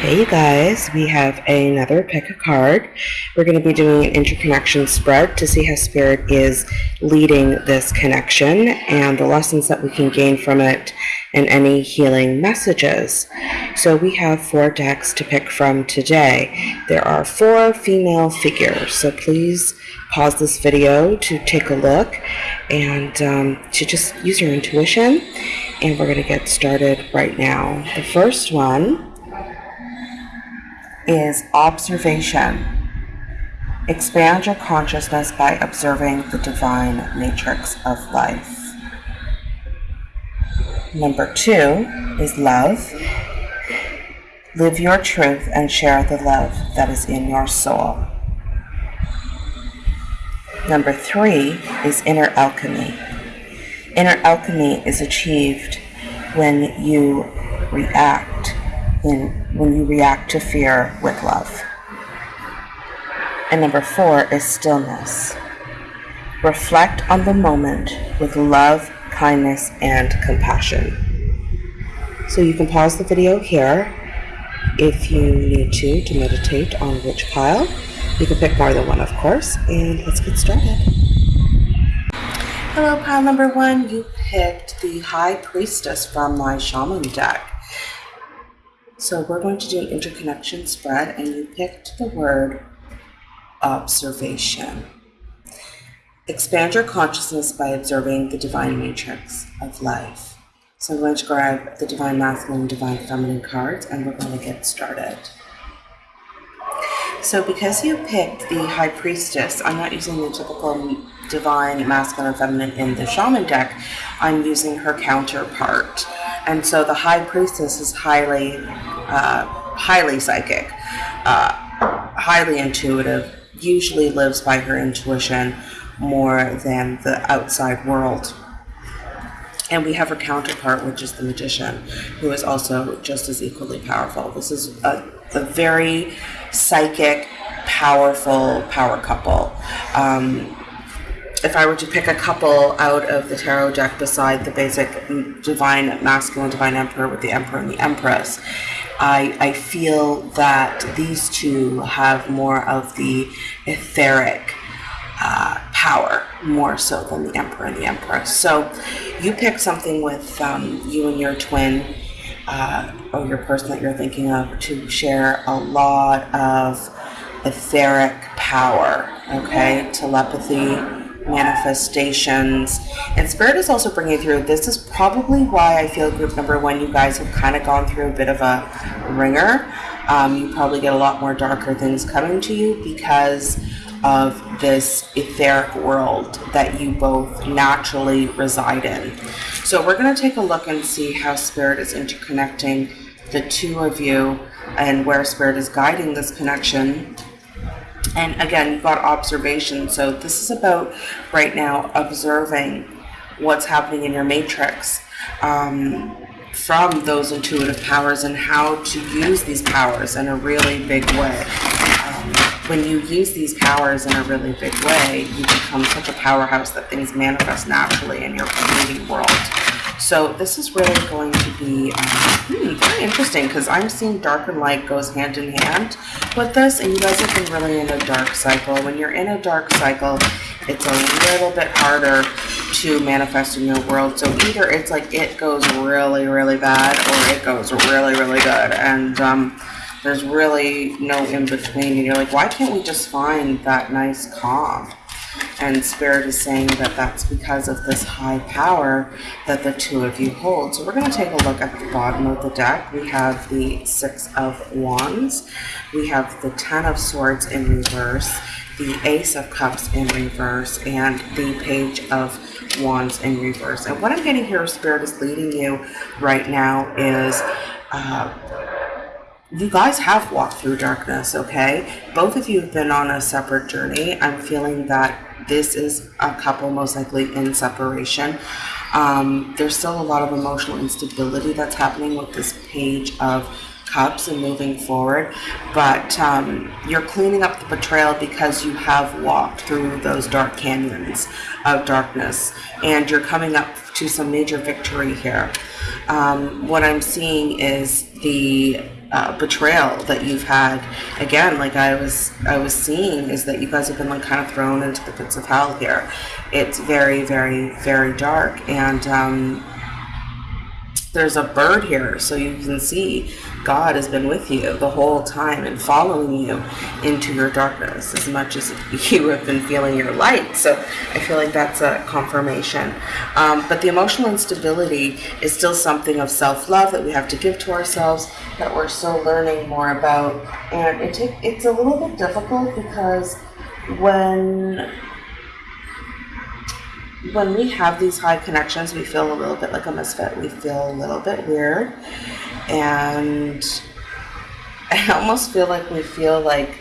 Hey you guys, we have another pick a card. We're going to be doing an interconnection spread to see how Spirit is leading this connection and the lessons that we can gain from it and any healing messages. So we have four decks to pick from today. There are four female figures, so please pause this video to take a look and um, to just use your intuition. And we're going to get started right now. The first one is observation. Expand your consciousness by observing the divine matrix of life. Number two is love. Live your truth and share the love that is in your soul. Number three is inner alchemy. Inner alchemy is achieved when you react in when you react to fear with love. And number four is stillness. Reflect on the moment with love, kindness, and compassion. So you can pause the video here if you need to to meditate on which pile. You can pick more than one, of course, and let's get started. Hello, pile number one. You picked the High Priestess from my Shaman deck. So we're going to do an interconnection spread and you picked the word observation. Expand your consciousness by observing the divine matrix of life. So I'm going to grab the divine masculine and divine feminine cards and we're going to get started. So because you picked the high priestess, I'm not using the typical divine masculine feminine in the shaman deck. I'm using her counterpart. And so the high priestess is highly, uh, highly psychic, uh, highly intuitive, usually lives by her intuition more than the outside world. And we have her counterpart, which is the magician, who is also just as equally powerful. This is a, a very psychic, powerful power couple. Um, if I were to pick a couple out of the tarot deck beside the basic divine masculine divine emperor with the emperor and the empress, I, I feel that these two have more of the etheric uh, power more so than the emperor and the empress. So you pick something with um, you and your twin uh, or your person that you're thinking of to share a lot of etheric power, okay? Telepathy, manifestations. And Spirit is also bringing through, this is probably why I feel group number one, you guys have kind of gone through a bit of a ringer. Um, you probably get a lot more darker things coming to you because of this etheric world that you both naturally reside in. So we're going to take a look and see how Spirit is interconnecting the two of you and where Spirit is guiding this connection and again, you've got observation. So this is about right now observing what's happening in your matrix um, from those intuitive powers and how to use these powers in a really big way. Um, when you use these powers in a really big way, you become such a powerhouse that things manifest naturally in your reading world. So this is really going to be um, hmm, very interesting because I'm seeing dark and light goes hand in hand with this and you guys have been really in a dark cycle. When you're in a dark cycle, it's a little bit harder to manifest in your world. So either it's like it goes really, really bad or it goes really, really good. And um, there's really no in between. And you're like, why can't we just find that nice calm? And Spirit is saying that that's because of this high power that the two of you hold. So we're going to take a look at the bottom of the deck. We have the Six of Wands. We have the Ten of Swords in reverse, the Ace of Cups in reverse, and the Page of Wands in reverse. And what I'm getting here, Spirit is leading you right now is... Uh, you guys have walked through darkness, okay? Both of you have been on a separate journey. I'm feeling that this is a couple most likely in separation. Um, there's still a lot of emotional instability that's happening with this page of cups and moving forward but um, you're cleaning up the betrayal because you have walked through those dark canyons of darkness and you're coming up to some major victory here um, what I'm seeing is the uh, betrayal that you've had. Again, like I was, I was seeing is that you guys have been like kind of thrown into the pits of hell here. It's very, very, very dark, and um, there's a bird here, so you can see God has been with you the whole time and following you into your darkness as much as you have been feeling your light. So I feel like that's a confirmation. Um, but the emotional instability is still something of self love that we have to give to ourselves that we're still learning more about. And it it's a little bit difficult because when when we have these high connections, we feel a little bit like a misfit. We feel a little bit weird. And I almost feel like we feel like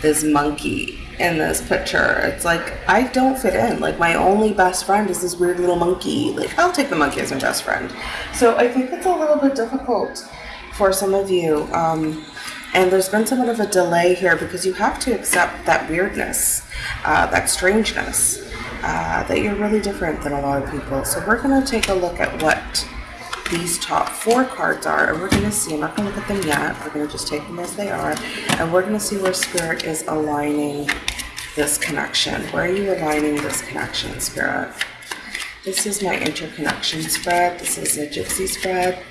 this monkey in this picture. It's like, I don't fit in. Like, my only best friend is this weird little monkey. Like, I'll take the monkey as my best friend. So I think it's a little bit difficult for some of you. Um, and there's been somewhat of a delay here because you have to accept that weirdness, uh, that strangeness uh, that you're really different than a lot of people. So we're going to take a look at what these top four cards are, and we're going to see, I'm not going to look at them yet, we're going to just take them as they are, and we're going to see where Spirit is aligning this connection. Where are you aligning this connection, Spirit? This is my interconnection spread. This is a gypsy spread.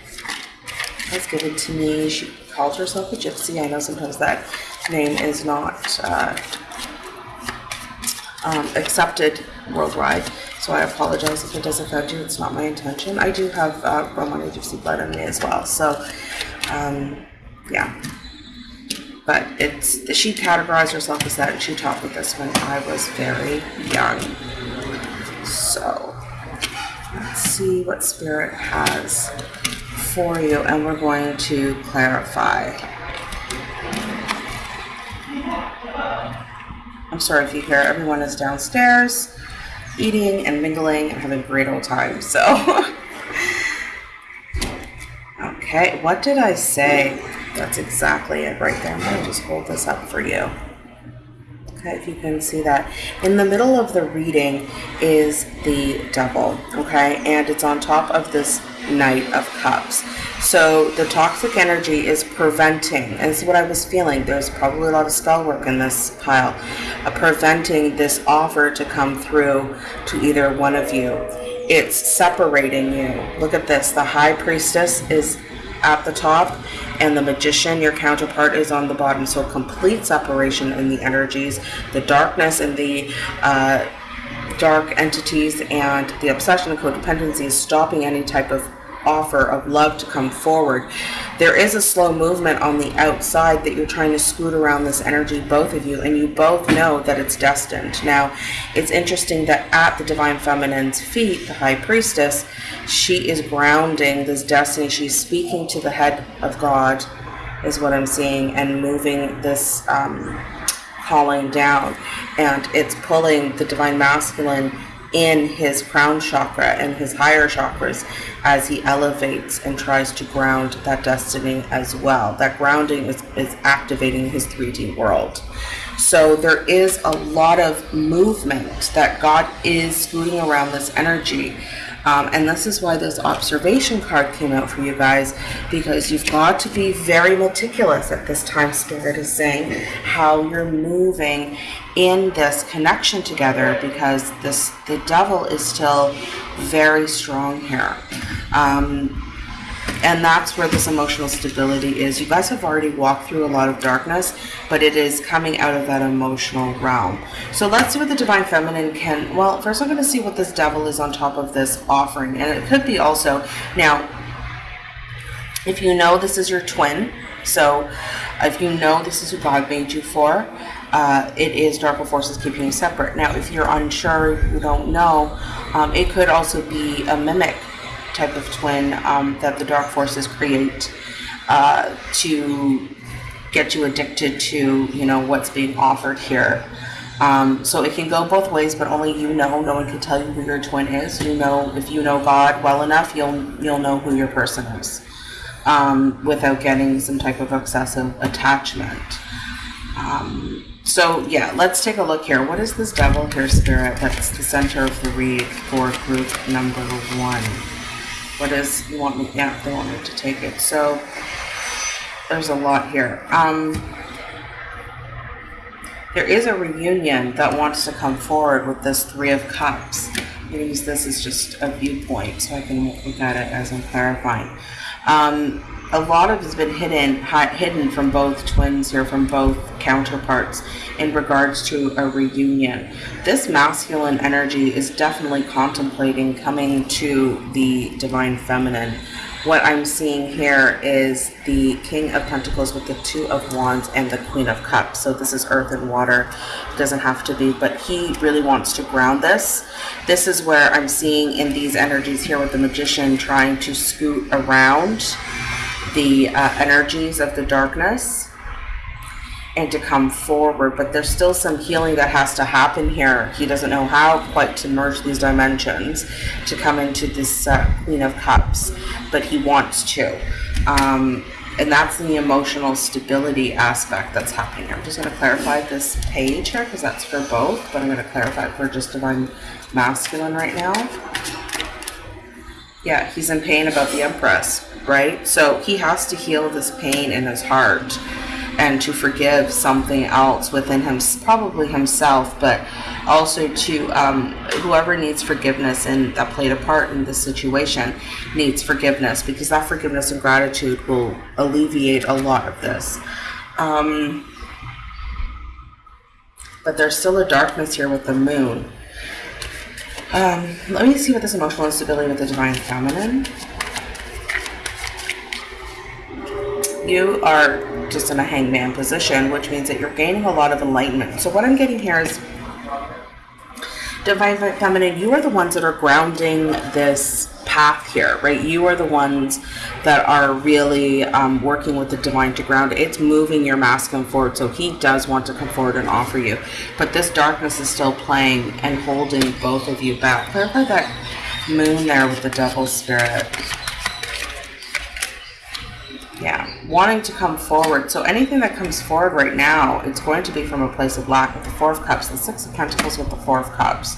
That's given to me. She called herself a gypsy. I know sometimes that name is not uh, um, accepted worldwide. So I apologize if it does offend you. It's not my intention. I do have uh, Romani Gypsy blood in me as well. So, um, yeah. But it's she categorized herself as that, and she taught me this when I was very young. So let's see what spirit has for you, and we're going to clarify. I'm sorry if you hear everyone is downstairs eating and mingling and having a great old time. So, okay, what did I say? That's exactly it right there. I'm going to just hold this up for you. Okay, if you can see that. In the middle of the reading is the devil, okay? And it's on top of this Knight of Cups. So the toxic energy is preventing, and this is what I was feeling. There's probably a lot of spell work in this pile, uh, preventing this offer to come through to either one of you. It's separating you. Look at this. The High Priestess is at the top, and the Magician, your counterpart, is on the bottom. So complete separation in the energies. The darkness and the uh, dark entities and the obsession and codependency is stopping any type of offer of love to come forward. There is a slow movement on the outside that you're trying to scoot around this energy, both of you, and you both know that it's destined. Now, it's interesting that at the Divine Feminine's feet, the High Priestess, she is grounding this destiny. She's speaking to the head of God, is what I'm seeing, and moving this um, calling down. And it's pulling the Divine Masculine in his crown chakra and his higher chakras as he elevates and tries to ground that destiny as well. That grounding is, is activating his 3D world. So there is a lot of movement that God is scooting around this energy. Um, and this is why this observation card came out for you guys because you've got to be very meticulous at this time. Spirit is saying how you're moving in this connection together because this the devil is still very strong here. Um, and that's where this emotional stability is. You guys have already walked through a lot of darkness, but it is coming out of that emotional realm. So let's see what the Divine Feminine can. Well, first I'm going to see what this devil is on top of this offering. And it could be also. Now, if you know this is your twin, so if you know this is who God made you for, uh, it is darker forces keeping you separate. Now, if you're unsure, you don't know, um, it could also be a mimic type of twin um, that the dark forces create uh, to get you addicted to, you know, what's being offered here. Um, so it can go both ways, but only you know. No one can tell you who your twin is. You know, if you know God well enough, you'll you'll know who your person is, um, without getting some type of obsessive attachment. Um, so yeah, let's take a look here. What is this devil here spirit that's the center of the read for group number one? What is, you want me, yeah, they want me to take it. So there's a lot here. Um, there is a reunion that wants to come forward with this Three of Cups. I'm use this as just a viewpoint so I can look at it as I'm clarifying. Um, a lot of has been hidden hidden from both twins here, from both counterparts in regards to a reunion. This masculine energy is definitely contemplating coming to the divine feminine what I'm seeing here is the King of Pentacles with the Two of Wands and the Queen of Cups. So this is earth and water. It doesn't have to be, but he really wants to ground this. This is where I'm seeing in these energies here with the Magician trying to scoot around the uh, energies of the darkness and to come forward, but there's still some healing that has to happen here. He doesn't know how quite to merge these dimensions to come into this uh, Queen of Cups, but he wants to. Um, and that's the emotional stability aspect that's happening here. I'm just going to clarify this page here because that's for both, but I'm going to clarify for just Divine Masculine right now. Yeah, he's in pain about the Empress, right? So he has to heal this pain in his heart and to forgive something else within him, probably himself, but also to um, whoever needs forgiveness and that played a part in this situation needs forgiveness because that forgiveness and gratitude will alleviate a lot of this. Um, but there's still a darkness here with the moon. Um, let me see what this emotional instability with the divine feminine. You are just in a hangman position, which means that you're gaining a lot of enlightenment. So what I'm getting here is divine feminine, you are the ones that are grounding this path here, right? You are the ones that are really um, working with the divine to ground. It's moving your masculine forward. So he does want to come forward and offer you. But this darkness is still playing and holding both of you back. Clarify that moon there with the devil spirit yeah, wanting to come forward. So anything that comes forward right now, it's going to be from a place of lack with the Four of Cups, the Six of Pentacles with the Four of Cups.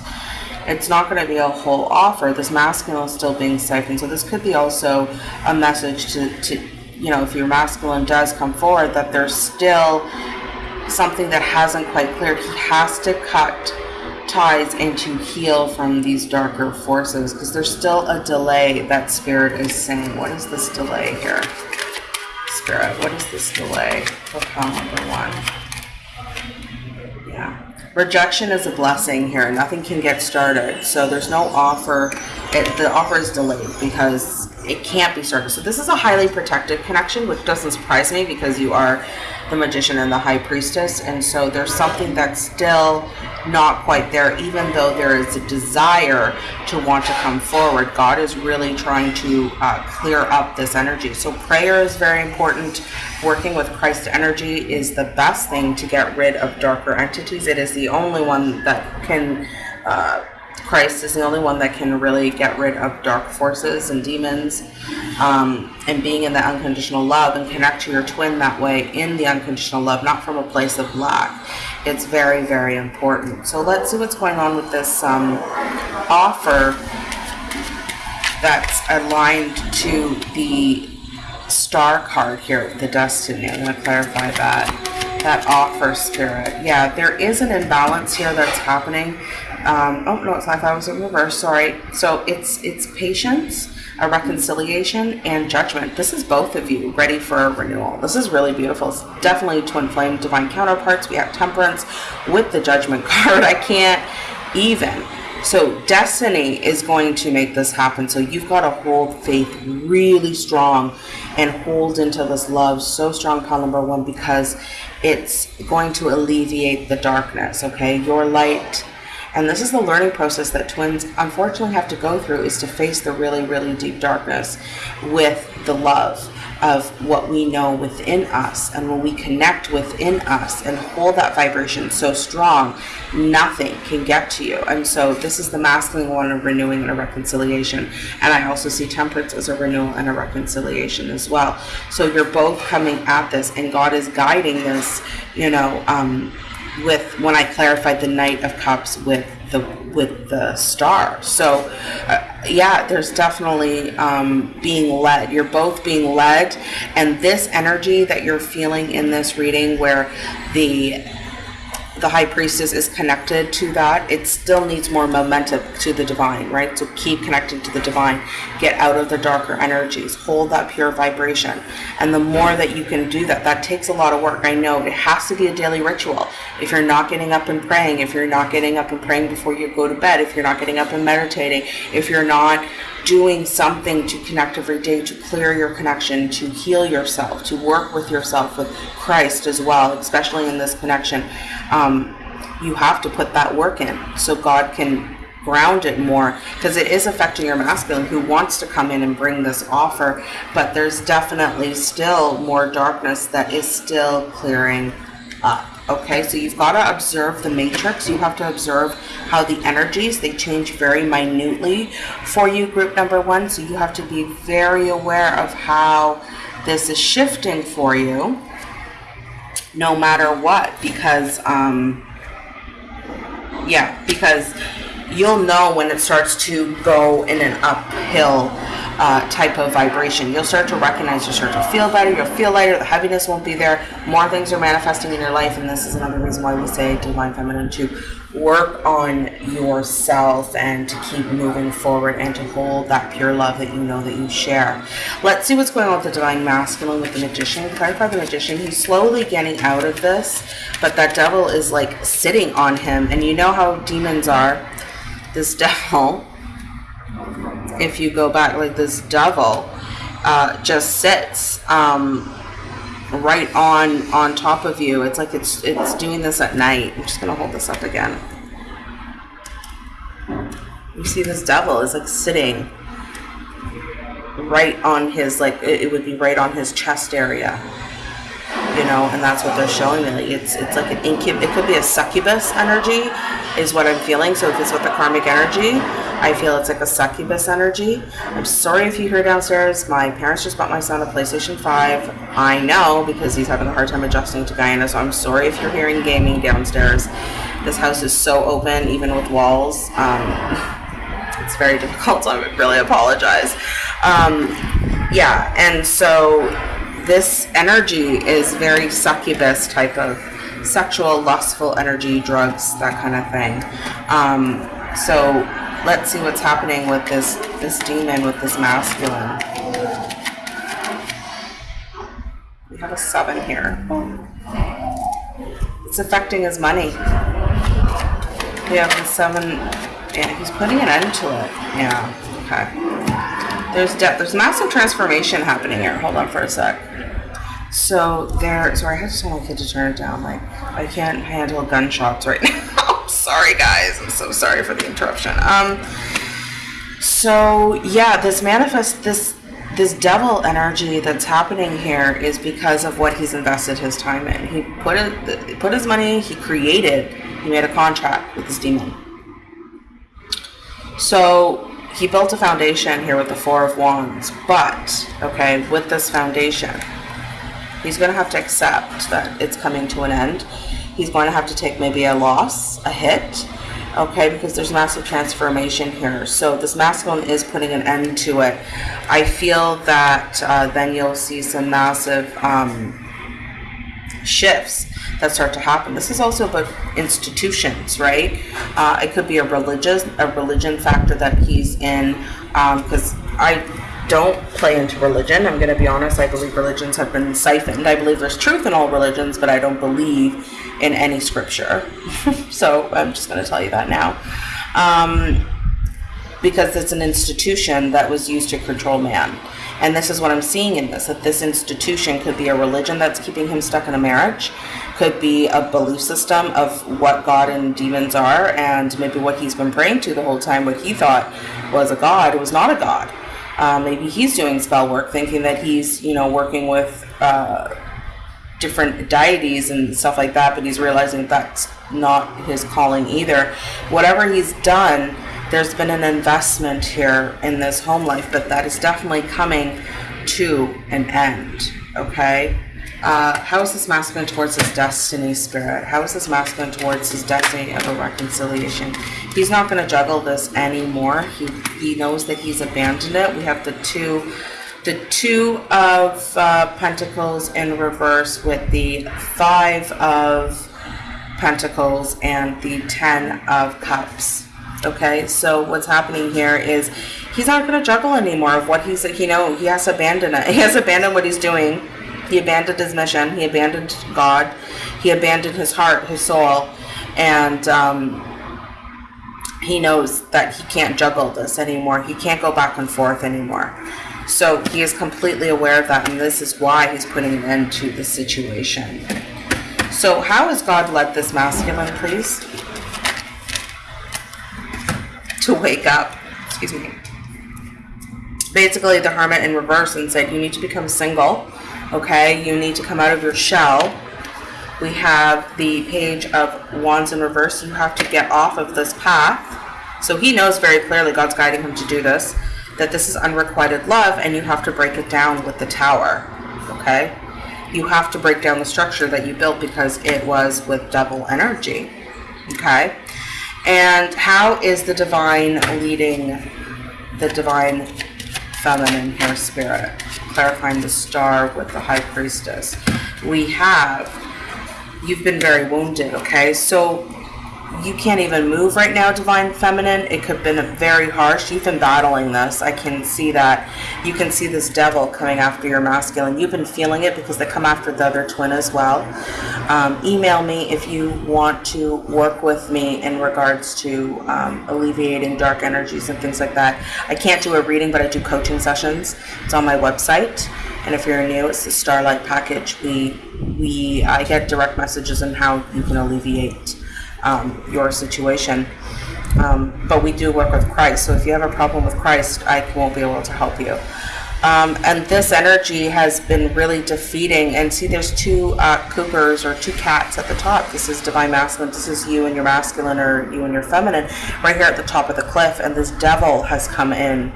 It's not going to be a whole offer. This masculine is still being siphoned. So this could be also a message to, to you know, if your masculine does come forward, that there's still something that hasn't quite cleared. He has to cut ties and to heal from these darker forces because there's still a delay that spirit is saying. What is this delay here? Spirit, what is this delay for number one? Yeah. Rejection is a blessing here. Nothing can get started. So there's no offer. It, the offer is delayed because it can't be started. So this is a highly protected connection, which doesn't surprise me because you are the magician and the high priestess. And so there's something that's still not quite there, even though there is a desire to want to come forward. God is really trying to uh, clear up this energy. So prayer is very important. Working with Christ energy is the best thing to get rid of darker entities. It is the only one that can uh, Christ is the only one that can really get rid of dark forces and demons. Um, and being in the unconditional love and connect to your twin that way in the unconditional love, not from a place of lack. It's very, very important. So let's see what's going on with this um, offer that's aligned to the star card here, the destiny. I'm going to clarify that that offer spirit. Yeah, there is an imbalance here that's happening um, oh no, it's not. That was in reverse. Sorry. So it's it's patience, a reconciliation, and judgment. This is both of you ready for a renewal. This is really beautiful. It's definitely twin flame divine counterparts. We have temperance with the judgment card. I can't even. So destiny is going to make this happen. So you've got to hold faith really strong and hold into this love so strong, pile number one, because it's going to alleviate the darkness. Okay, your light and this is the learning process that twins unfortunately have to go through is to face the really, really deep darkness with the love of what we know within us. And when we connect within us and hold that vibration so strong, nothing can get to you. And so this is the masculine one of renewing and a reconciliation. And I also see temperance as a renewal and a reconciliation as well. So you're both coming at this and God is guiding this, you know, um, with when I clarified the Knight of Cups with the with the star. So, uh, yeah, there's definitely um, being led. You're both being led, and this energy that you're feeling in this reading, where the the high priestess is connected to that, it still needs more momentum to the divine, right? So keep connecting to the divine. Get out of the darker energies. Hold that pure vibration. And the more that you can do that, that takes a lot of work. I know it has to be a daily ritual. If you're not getting up and praying, if you're not getting up and praying before you go to bed, if you're not getting up and meditating, if you're not doing something to connect every day to clear your connection, to heal yourself, to work with yourself, with Christ as well, especially in this connection. Um, you have to put that work in so God can ground it more because it is affecting your masculine who wants to come in and bring this offer, but there's definitely still more darkness that is still clearing up. Okay, so you've got to observe the matrix. You have to observe how the energies they change very minutely for you, group number one. So you have to be very aware of how this is shifting for you, no matter what, because um, yeah, because you'll know when it starts to go in an uphill uh, type of vibration. You'll start to recognize, you'll start to feel better, you'll feel lighter, the heaviness won't be there, more things are manifesting in your life, and this is another reason why we say Divine Feminine to work on yourself and to keep moving forward and to hold that pure love that you know that you share. Let's see what's going on with the Divine Masculine with the Magician. Clarify the Magician. He's slowly getting out of this, but that devil is like sitting on him, and you know how demons are this devil, if you go back, like this devil, uh, just sits um, right on on top of you. It's like it's it's doing this at night. I'm just gonna hold this up again. You see, this devil is like sitting right on his like it, it would be right on his chest area you know, and that's what they're showing me. It's it's like an incub. It could be a succubus energy, is what I'm feeling. So if it's with the karmic energy, I feel it's like a succubus energy. I'm sorry if you hear downstairs. My parents just bought my son a PlayStation 5. I know because he's having a hard time adjusting to Guyana. So I'm sorry if you're hearing gaming downstairs. This house is so open, even with walls. Um, it's very difficult. So I would really apologize. Um, yeah, and so this energy is very succubus type of sexual, lustful energy, drugs, that kind of thing. Um, so let's see what's happening with this this demon with this masculine. We have a seven here. It's affecting his money. We have the seven. Yeah, he's putting an end to it. Yeah. Okay. There's de- there's massive transformation happening here. Hold on for a sec. So there, sorry, I had to tell my kid to turn it down. Like, I can't handle gunshots right now. sorry, guys. I'm so sorry for the interruption. Um, so yeah, this manifest this this devil energy that's happening here is because of what he's invested his time in. He put it, put his money. He created. He made a contract with this demon. So he built a foundation here with the Four of Wands. But okay, with this foundation He's going to have to accept that it's coming to an end. He's going to have to take maybe a loss, a hit, okay, because there's massive transformation here. So this masculine is putting an end to it. I feel that uh, then you'll see some massive um, shifts that start to happen. This is also about institutions, right? Uh, it could be a religious, a religion factor that he's in, because um, I don't play into religion. I'm going to be honest. I believe religions have been siphoned. I believe there's truth in all religions, but I don't believe in any scripture. so I'm just going to tell you that now. Um, because it's an institution that was used to control man. And this is what I'm seeing in this that this institution could be a religion that's keeping him stuck in a marriage, could be a belief system of what God and demons are, and maybe what he's been praying to the whole time, what he thought was a God, was not a God. Uh, maybe he's doing spell work, thinking that he's, you know, working with uh, different deities and stuff like that, but he's realizing that's not his calling either. Whatever he's done, there's been an investment here in this home life, but that is definitely coming to an end, okay? Uh, how is this masculine towards his destiny spirit? How is this masculine towards his destiny of a reconciliation? He's not going to juggle this anymore. He he knows that he's abandoned it. We have the two, the two of uh, Pentacles in reverse with the five of Pentacles and the Ten of Cups. Okay, so what's happening here is he's not going to juggle anymore of what he's, you know, he has to abandon it. He has abandoned what he's doing. He abandoned his mission. He abandoned God. He abandoned his heart, his soul, and um, he knows that he can't juggle this anymore. He can't go back and forth anymore. So he is completely aware of that, and this is why he's putting an end to the situation. So, how has God led this masculine, please? To wake up. Excuse me. Basically, the hermit in reverse and said, You need to become single. Okay, you need to come out of your shell. We have the page of wands in reverse. You have to get off of this path. So he knows very clearly, God's guiding him to do this, that this is unrequited love and you have to break it down with the tower. Okay? You have to break down the structure that you built because it was with double energy. Okay? And how is the divine leading the divine feminine here spirit? Clarifying the star with the high priestess. We have, you've been very wounded, okay? So you can't even move right now, Divine Feminine. It could have been very harsh. You've been battling this. I can see that. You can see this devil coming after your masculine. You've been feeling it because they come after the other twin as well. Um, email me if you want to work with me in regards to um, alleviating dark energies and things like that. I can't do a reading, but I do coaching sessions. It's on my website. And if you're new, it's the Starlight package. We we I get direct messages on how you can alleviate um, your situation. Um, but we do work with Christ. So if you have a problem with Christ, I won't be able to help you. Um, and this energy has been really defeating. And see, there's two uh, Coopers or two cats at the top. This is divine masculine. This is you and your masculine or you and your feminine right here at the top of the cliff. And this devil has come in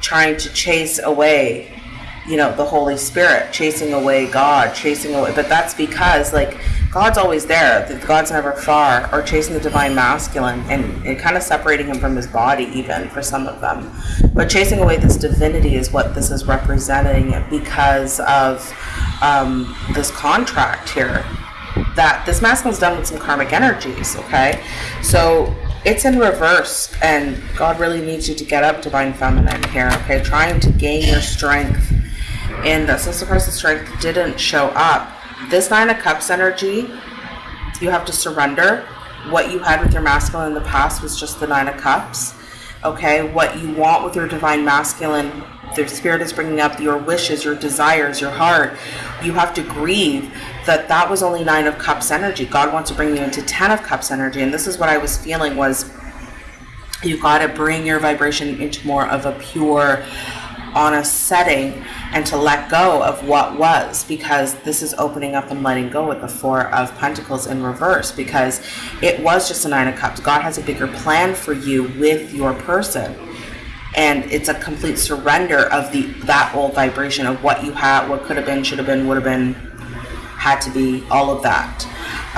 trying to chase away you know the holy spirit chasing away god chasing away but that's because like God's always there. God's never far, or chasing the divine masculine and, and kind of separating him from his body, even for some of them. But chasing away this divinity is what this is representing because of um, this contract here that this masculine's done with some karmic energies, okay? So it's in reverse, and God really needs you to get up, divine feminine here, okay? Trying to gain your strength in this. Since the person's strength didn't show up, this Nine of Cups energy, you have to surrender. What you had with your masculine in the past was just the Nine of Cups. Okay, what you want with your divine masculine, the spirit is bringing up your wishes, your desires, your heart. You have to grieve that that was only Nine of Cups energy. God wants to bring you into Ten of Cups energy, and this is what I was feeling was you got to bring your vibration into more of a pure honest setting and to let go of what was because this is opening up and letting go with the four of pentacles in reverse because it was just a nine of cups. God has a bigger plan for you with your person and it's a complete surrender of the that old vibration of what you had what could have been should have been would have been had to be all of that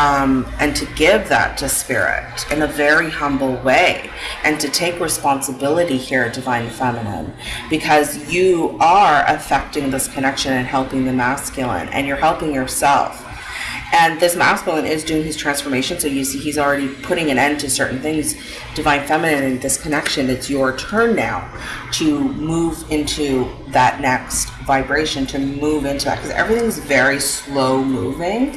um, and to give that to spirit in a very humble way and to take responsibility here divine feminine because you are affecting this connection and helping the masculine and you're helping yourself. And this masculine is doing his transformation so you see he's already putting an end to certain things. Divine feminine and this connection it's your turn now to move into that next vibration to move into that because everything's very slow moving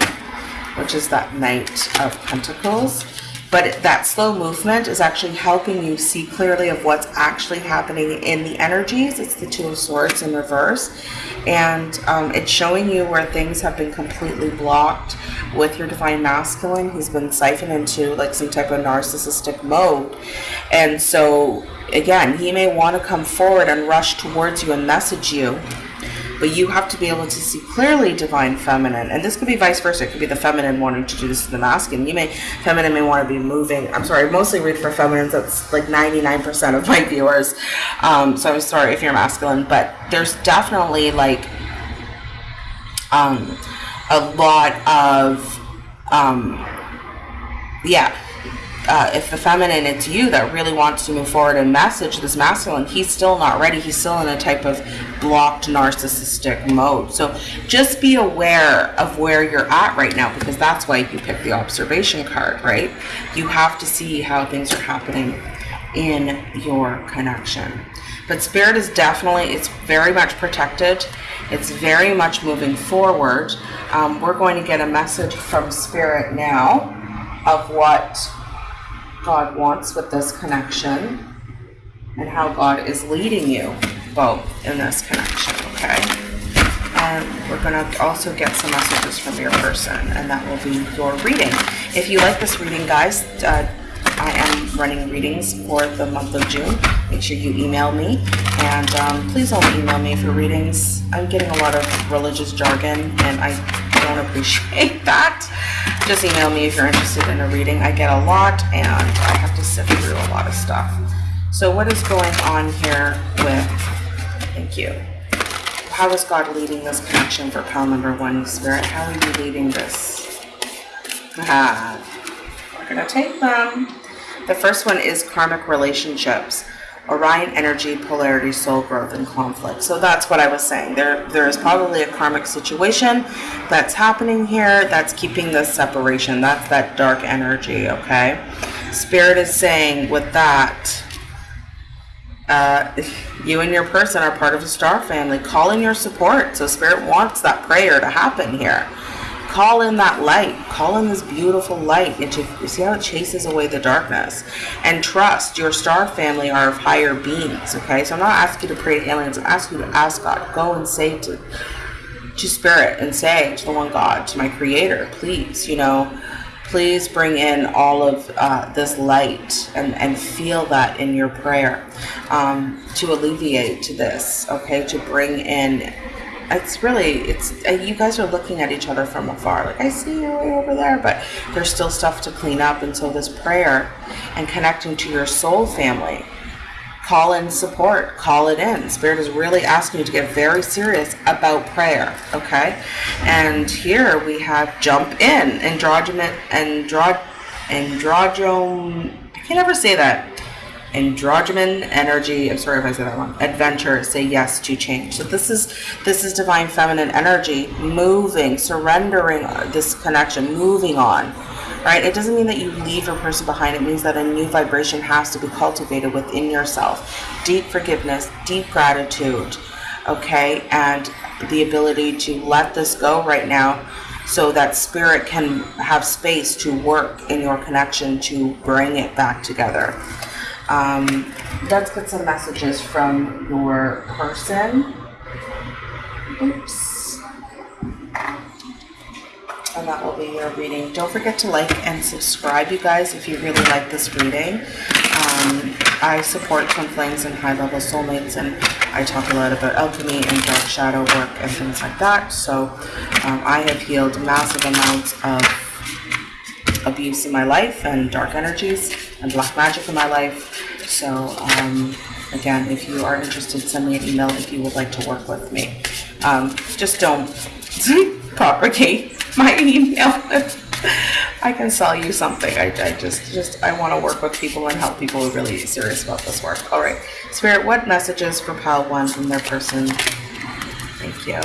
which is that Knight of Pentacles. But that slow movement is actually helping you see clearly of what's actually happening in the energies. It's the Two of Swords in reverse. And um, it's showing you where things have been completely blocked with your Divine Masculine. He's been siphoned into like some type of narcissistic mode. And so, again, he may want to come forward and rush towards you and message you but you have to be able to see clearly divine feminine. And this could be vice versa. It could be the feminine wanting to do this to the masculine. You may feminine may want to be moving i'm sorry mostly read for feminines that's like 99% of my viewers. Um, so i'm sorry if you're masculine but there's definitely like um, a lot of, um, yeah, uh, if the feminine it's you that really wants to move forward and message this masculine he's still not ready. He's still in a type of blocked narcissistic mode. So just be aware of where you're at right now because that's why you pick the observation card right? You have to see how things are happening in your connection. But spirit is definitely it's very much protected. It's very much moving forward. Um, we're going to get a message from spirit now of what God wants with this connection and how God is leading you both in this connection, okay? And we're going to also get some messages from your person, and that will be your reading. If you like this reading, guys, uh, I am running readings for the month of June. Make sure you email me, and um, please only email me for readings. I'm getting a lot of religious jargon, and I don't appreciate that just email me if you're interested in a reading. I get a lot and I have to sift through a lot of stuff. So what is going on here with, thank you. How is God leading this connection for pile number one, Spirit? How are you leading this? Ah, we're going to take them. The first one is karmic relationships. Orion energy, polarity, soul growth, and conflict. So that's what I was saying. There, there is probably a karmic situation that's happening here that's keeping this separation. That's that dark energy, okay? Spirit is saying with that, uh, you and your person are part of a star family. Call in your support. So Spirit wants that prayer to happen here call in that light. Call in this beautiful light. Into see how it chases away the darkness. And trust your star family are of higher beings okay? So i'm not asking you to pray to aliens. I'm asking you to ask god. Go and say to to spirit and say to the one god to my creator please you know please bring in all of uh, this light and, and feel that in your prayer um, to alleviate to this okay? To bring in it's really it's you guys are looking at each other from afar. Like i see you over there but there's still stuff to clean up. And so this prayer and connecting to your soul family call in support call it in. Spirit is really asking you to get very serious about prayer okay? And here we have jump in androgyne andro androgyne i can't ever say that androgyne energy i'm sorry if i said that wrong adventure say yes to change. So this is this is divine feminine energy moving surrendering this connection moving on right? It doesn't mean that you leave your person behind. It means that a new vibration has to be cultivated within yourself. Deep forgiveness deep gratitude okay? And the ability to let this go right now so that spirit can have space to work in your connection to bring it back together um, let's get some messages from your person. Oops. And that will be your reading. Don't forget to like and subscribe, you guys, if you really like this reading. Um, I support twin flames and high level soulmates, and I talk a lot about alchemy and dark shadow work and things like that. So um, I have healed massive amounts of abuse in my life and dark energies and black magic in my life. So um, again, if you are interested, send me an email if you would like to work with me. Um, just don't propagate my email. I can sell you something. I, I just, just, I want to work with people and help people who are really serious about this work. All right, Spirit, what messages for Pile One from their person? Thank you.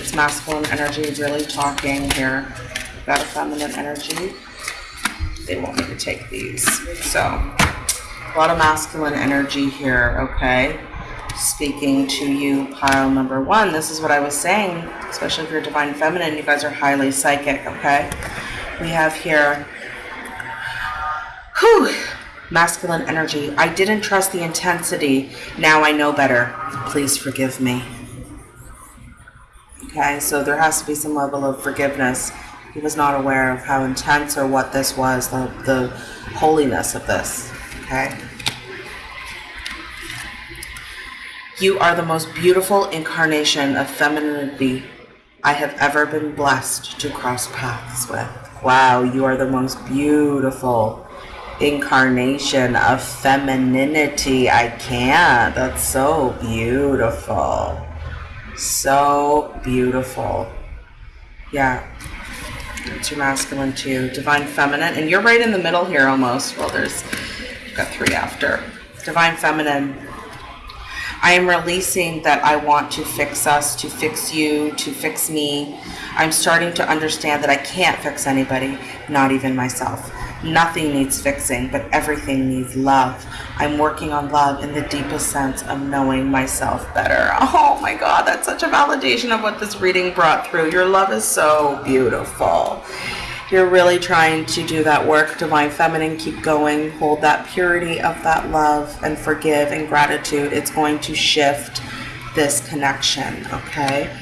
It's masculine energy really talking here. A feminine energy they want me to take these. So, a lot of masculine energy here, okay? Speaking to you, pile number one. This is what I was saying, especially if you're divine feminine, you guys are highly psychic, okay? We have here, whew, masculine energy. I didn't trust the intensity. Now I know better. Please forgive me. Okay, so there has to be some level of forgiveness he was not aware of how intense or what this was, the, the holiness of this. Okay? You are the most beautiful incarnation of femininity I have ever been blessed to cross paths with. Wow, you are the most beautiful incarnation of femininity. I can't. That's so beautiful. So beautiful. Yeah. Your masculine too. Divine feminine. And you're right in the middle here almost. Well, there's got three after. Divine feminine. I am releasing that I want to fix us, to fix you, to fix me. I'm starting to understand that I can't fix anybody, not even myself. Nothing needs fixing, but everything needs love. I'm working on love in the deepest sense of knowing myself better. Oh my God, that's such a validation of what this reading brought through. Your love is so beautiful. You're really trying to do that work, Divine Feminine. Keep going. Hold that purity of that love and forgive and gratitude. It's going to shift this connection, okay?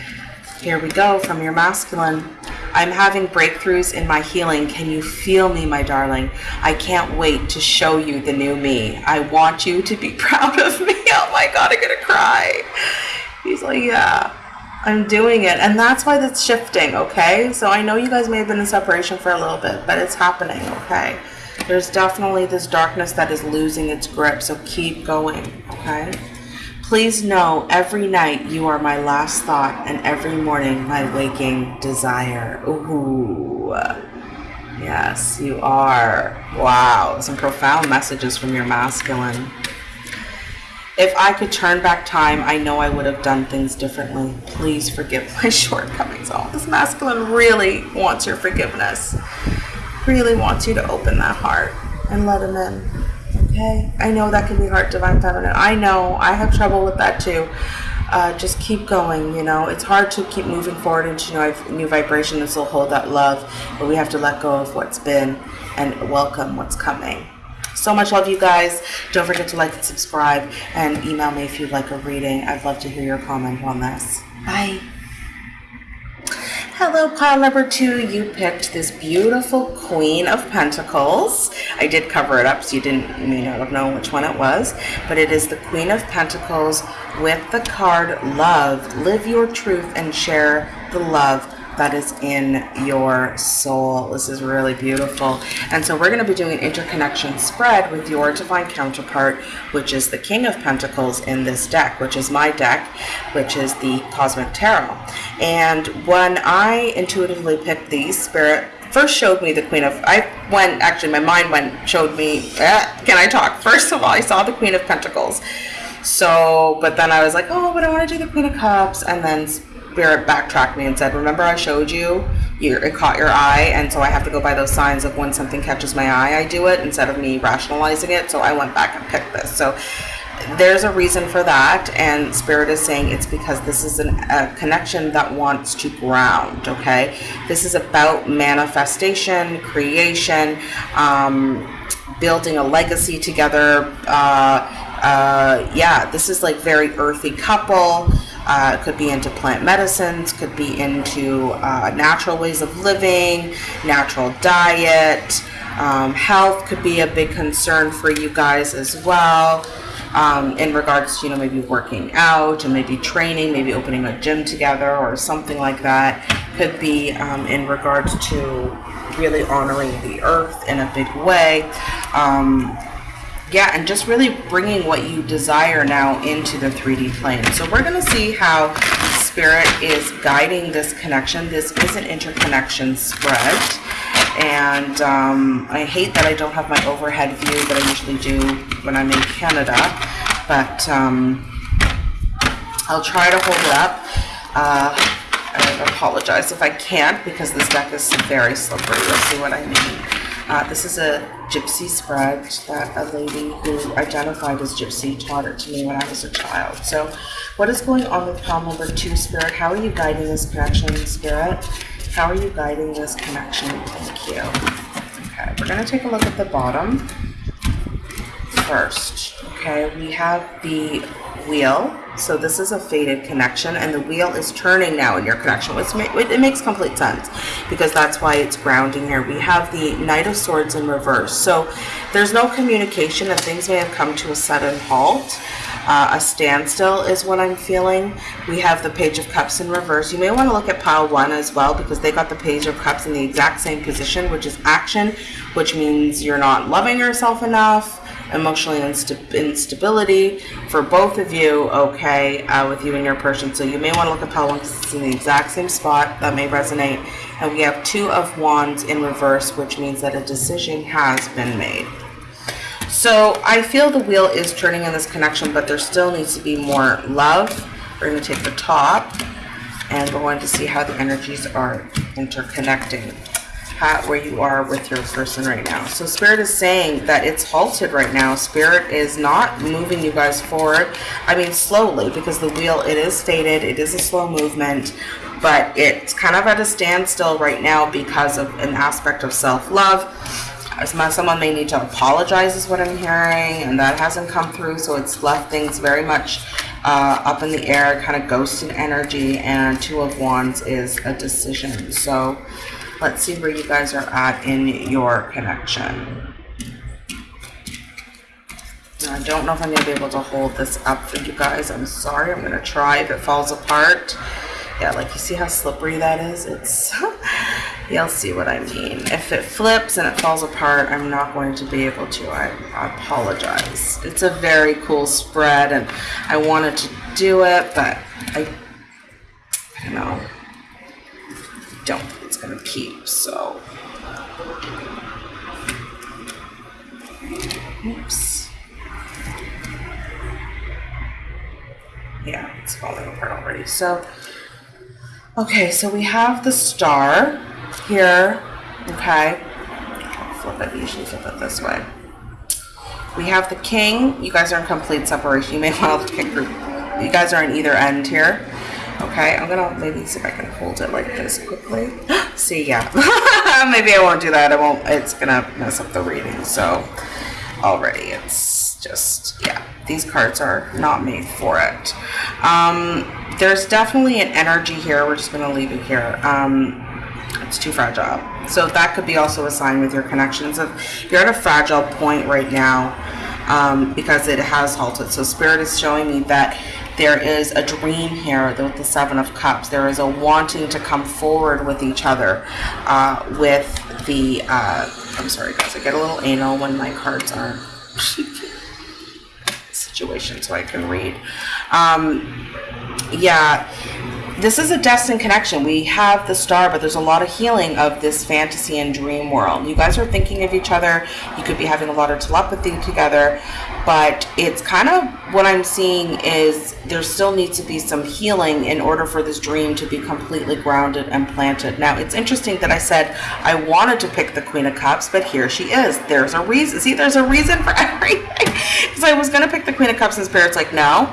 Here we go from your masculine. I'm having breakthroughs in my healing. Can you feel me, my darling? I can't wait to show you the new me. I want you to be proud of me. Oh my God, I'm gonna cry. He's like, yeah, I'm doing it. And that's why that's shifting, okay? So I know you guys may have been in separation for a little bit, but it's happening, okay? There's definitely this darkness that is losing its grip, so keep going, okay? Please know every night you are my last thought and every morning my waking desire. Ooh. Yes, you are. Wow. Some profound messages from your masculine. If I could turn back time, I know I would have done things differently. Please forgive my shortcomings. Oh, this masculine really wants your forgiveness. Really wants you to open that heart and let him in okay? I know that can be hard, divine feminine. I know. I have trouble with that too. Uh, just keep going, you know. It's hard to keep moving forward into new, new vibration and still hold that love, but we have to let go of what's been and welcome what's coming. So much love, you guys. Don't forget to like and subscribe and email me if you'd like a reading. I'd love to hear your comment on this. Bye. Hello, pile number two. You picked this beautiful Queen of Pentacles. I did cover it up, so you didn't you may not have known which one it was, but it is the Queen of Pentacles with the card Love. Live your truth and share the love that is in your soul. This is really beautiful. And so we're going to be doing an interconnection spread with your divine counterpart, which is the King of Pentacles in this deck, which is my deck, which is the Cosmic Tarot. And when I intuitively picked these, Spirit first showed me the Queen of, I went, actually my mind went, showed me, eh, can I talk? First of all, I saw the Queen of Pentacles. So, but then I was like, oh, but I want to do the Queen of Cups. And then Spirit backtracked me and said, remember I showed you, you, it caught your eye, and so I have to go by those signs of when something catches my eye, I do it instead of me rationalizing it. So I went back and picked this. So there's a reason for that and spirit is saying it's because this is an, a connection that wants to ground okay this is about manifestation creation um, building a legacy together uh, uh, yeah this is like very earthy couple uh, could be into plant medicines, could be into uh, natural ways of living, natural diet. Um, health could be a big concern for you guys as well. Um, in regards to, you know, maybe working out and maybe training, maybe opening a gym together or something like that. Could be um, in regards to really honoring the earth in a big way. Um, yeah, and just really bringing what you desire now into the 3D plane. So we're going to see how Spirit is guiding this connection. This is an interconnection spread. And um, I hate that I don't have my overhead view that I usually do when I'm in Canada. But um, I'll try to hold it up. Uh, I apologize if I can't because this deck is very slippery. You'll see what I mean. Uh, this is a gypsy spread that a lady who identified as gypsy taught it to me when I was a child. So what is going on with pile number two, Spirit? How are you guiding this connection, Spirit? How are you guiding this connection? Thank you. Okay, we're going to take a look at the bottom first. Okay, we have the wheel so this is a faded connection and the wheel is turning now in your connection, which it makes complete sense because that's why it's grounding here. We have the Knight of Swords in reverse. So there's no communication and things may have come to a sudden halt. Uh, a standstill is what I'm feeling. We have the Page of Cups in reverse. You may want to look at pile one as well because they got the Page of Cups in the exact same position, which is action, which means you're not loving yourself enough emotionally insta- instability for both of you, okay, uh, with you and your person. So you may want to look at one because it's in the exact same spot. That may resonate. And we have two of wands in reverse, which means that a decision has been made. So I feel the wheel is turning in this connection, but there still needs to be more love. We're going to take the top and we're going to see how the energies are interconnecting where you are with your person right now. So Spirit is saying that it's halted right now. Spirit is not moving you guys forward. I mean, slowly, because the wheel, it is stated, it is a slow movement, but it's kind of at a standstill right now because of an aspect of self-love. Someone may need to apologize is what I'm hearing, and that hasn't come through, so it's left things very much uh, up in the air, kind of ghosted energy, and Two of Wands is a decision. So Let's see where you guys are at in your connection. Now, I don't know if I'm going to be able to hold this up for you guys. I'm sorry. I'm going to try if it falls apart. Yeah, like you see how slippery that is? It's, you'll see what I mean. If it flips and it falls apart, I'm not going to be able to. I, I apologize. It's a very cool spread and I wanted to do it, but I, I don't know. Don't gonna keep, so. Oops. Yeah, it's falling apart already. So, okay, so we have the star here. Okay. I'll flip it, usually flip it this way. We have the king. You guys are in complete separation. You may want to kick group. You guys are on either end here. Okay, I'm gonna maybe see if I can hold it like this quickly. see, yeah. maybe I won't do that. I won't, it's gonna mess up the reading. So already it's just, yeah, these cards are not made for it. Um, there's definitely an energy here. We're just gonna leave it here. Um, it's too fragile. So that could be also a sign with your connections of you're at a fragile point right now um, because it has halted. So spirit is showing me that there is a dream here with the Seven of Cups. There is a wanting to come forward with each other uh, with the, uh, I'm sorry guys, I get a little anal when my cards are situation so I can read. Um, yeah, this is a destined connection. We have the star, but there's a lot of healing of this fantasy and dream world. You guys are thinking of each other. You could be having a lot of telepathy together, but it's kind of what I'm seeing is there still needs to be some healing in order for this dream to be completely grounded and planted. Now, it's interesting that I said I wanted to pick the Queen of Cups, but here she is. There's a reason. See, there's a reason for everything. Because I was going to pick the Queen of Cups and Spirit's like, no,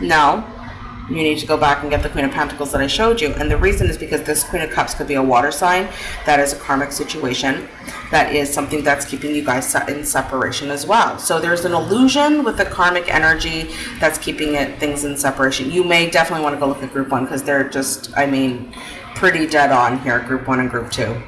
no, you need to go back and get the Queen of Pentacles that I showed you. And the reason is because this Queen of Cups could be a water sign. That is a karmic situation. That is something that's keeping you guys in separation as well. So there's an illusion with the karmic energy that's keeping it things in separation. You may definitely want to go look at group one because they're just, I mean, pretty dead on here, group one and group two.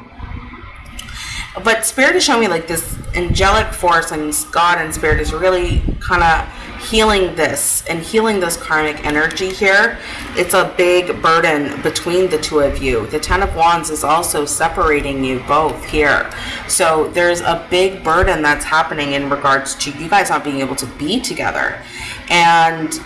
But Spirit is showing me like this angelic force and God and Spirit is really kind of healing this and healing this karmic energy here, it's a big burden between the two of you. The Ten of Wands is also separating you both here. So there's a big burden that's happening in regards to you guys not being able to be together. And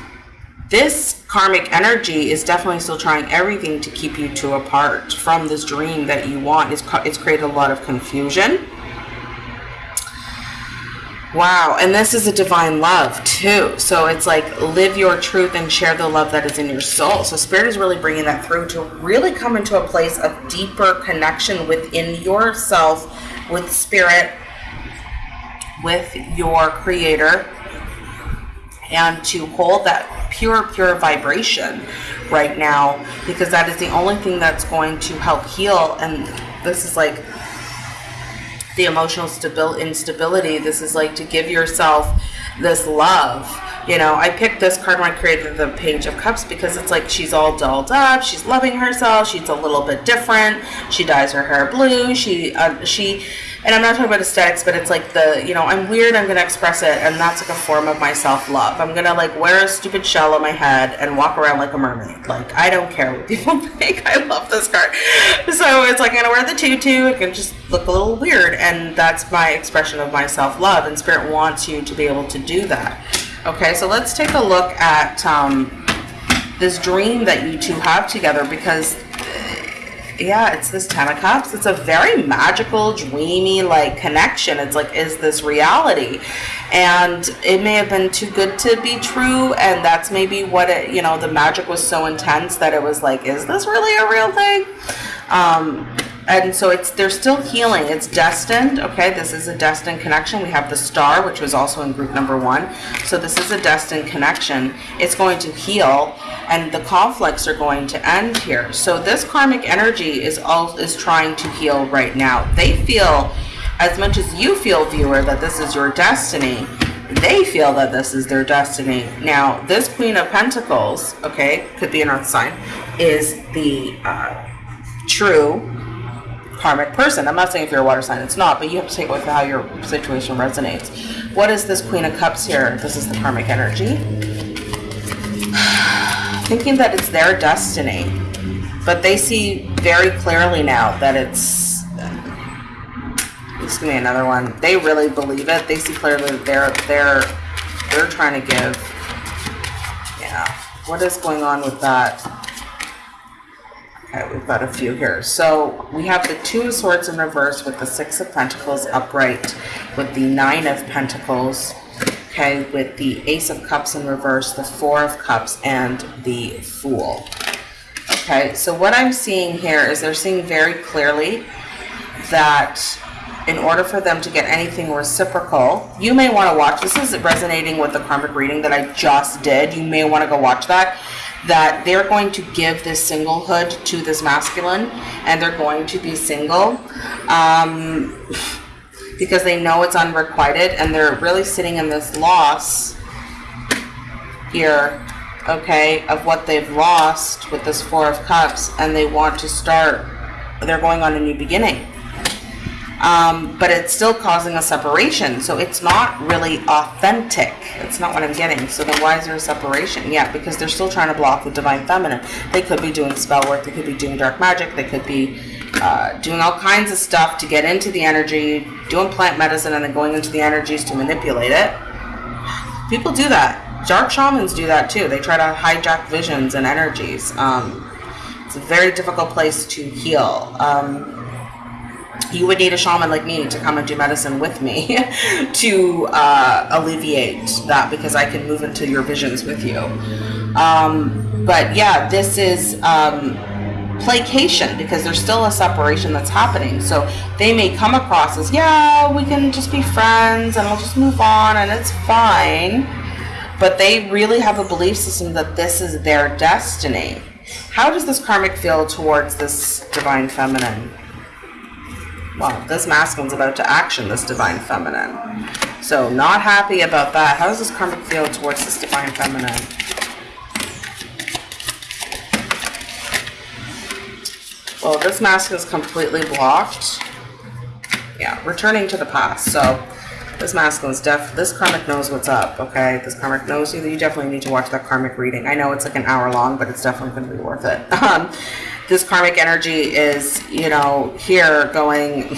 this karmic energy is definitely still trying everything to keep you two apart from this dream that you want. It's, it's created a lot of confusion Wow, and this is a divine love too. So it's like live your truth and share the love that is in your soul. So Spirit is really bringing that through to really come into a place of deeper connection within yourself, with Spirit, with your Creator, and to hold that pure, pure vibration right now because that is the only thing that's going to help heal. And this is like the emotional stabil- instability. This is like to give yourself this love. You know, I picked this card when I created the Page of Cups because it's like she's all dolled up. She's loving herself. She's a little bit different. She dyes her hair blue. She uh, she and I'm not talking about aesthetics, but it's like the, you know, I'm weird, I'm gonna express it, and that's like a form of my self love. I'm gonna like wear a stupid shell on my head and walk around like a mermaid. Like, I don't care what people think. I love this card. So it's like I'm gonna wear the tutu, it can just look a little weird, and that's my expression of my self love, and Spirit wants you to be able to do that. Okay, so let's take a look at um, this dream that you two have together because yeah, it's this Ten of Cups. It's a very magical, dreamy, like connection. It's like, is this reality? And it may have been too good to be true, and that's maybe what it, you know, the magic was so intense that it was like, is this really a real thing? Um, and so it's they're still healing. It's destined okay this is a destined connection. We have the star which was also in group number one. So this is a destined connection. It's going to heal and the conflicts are going to end here. So this karmic energy is all is trying to heal right now. They feel as much as you feel viewer that this is your destiny they feel that this is their destiny. Now this queen of pentacles okay could be an earth sign is the uh, true karmic person. I'm not saying if you're a water sign, it's not, but you have to take with how your situation resonates. What is this Queen of Cups here? This is the karmic energy. Thinking that it's their destiny, but they see very clearly now that it's. Just give me another one. They really believe it. They see clearly that they're they're they're trying to give. Yeah. What is going on with that? Okay, we've got a few here. So we have the Two of Swords in reverse with the Six of Pentacles upright, with the Nine of Pentacles, okay, with the Ace of Cups in reverse, the Four of Cups, and the Fool. Okay, so what I'm seeing here is they're seeing very clearly that in order for them to get anything reciprocal, you may want to watch. This is resonating with the karmic reading that I just did. You may want to go watch that that they're going to give this singlehood to this masculine and they're going to be single um, because they know it's unrequited and they're really sitting in this loss here okay of what they've lost with this four of cups and they want to start they're going on a new beginning um, but it's still causing a separation. So it's not really authentic. It's not what I'm getting. So then why is there a separation? Yeah, because they're still trying to block the divine feminine. They could be doing spell work. They could be doing dark magic. They could be uh, doing all kinds of stuff to get into the energy, doing plant medicine, and then going into the energies to manipulate it. People do that. Dark shamans do that too. They try to hijack visions and energies. Um, it's a very difficult place to heal. Um, you would need a shaman like me to come and do medicine with me to uh, alleviate that because I can move into your visions with you. Um, but yeah, this is um, placation because there's still a separation that's happening. So they may come across as, yeah, we can just be friends and we'll just move on and it's fine. But they really have a belief system that this is their destiny. How does this karmic feel towards this divine feminine? Well, this masculine's about to action this divine feminine. So not happy about that. How does this karmic feel towards this divine feminine? Well, this masculine is completely blocked. Yeah, returning to the past. So this masculine's def this karmic knows what's up, okay? This karmic knows you. You definitely need to watch that karmic reading. I know it's like an hour long, but it's definitely going to be worth it. Um, this karmic energy is, you know, here going,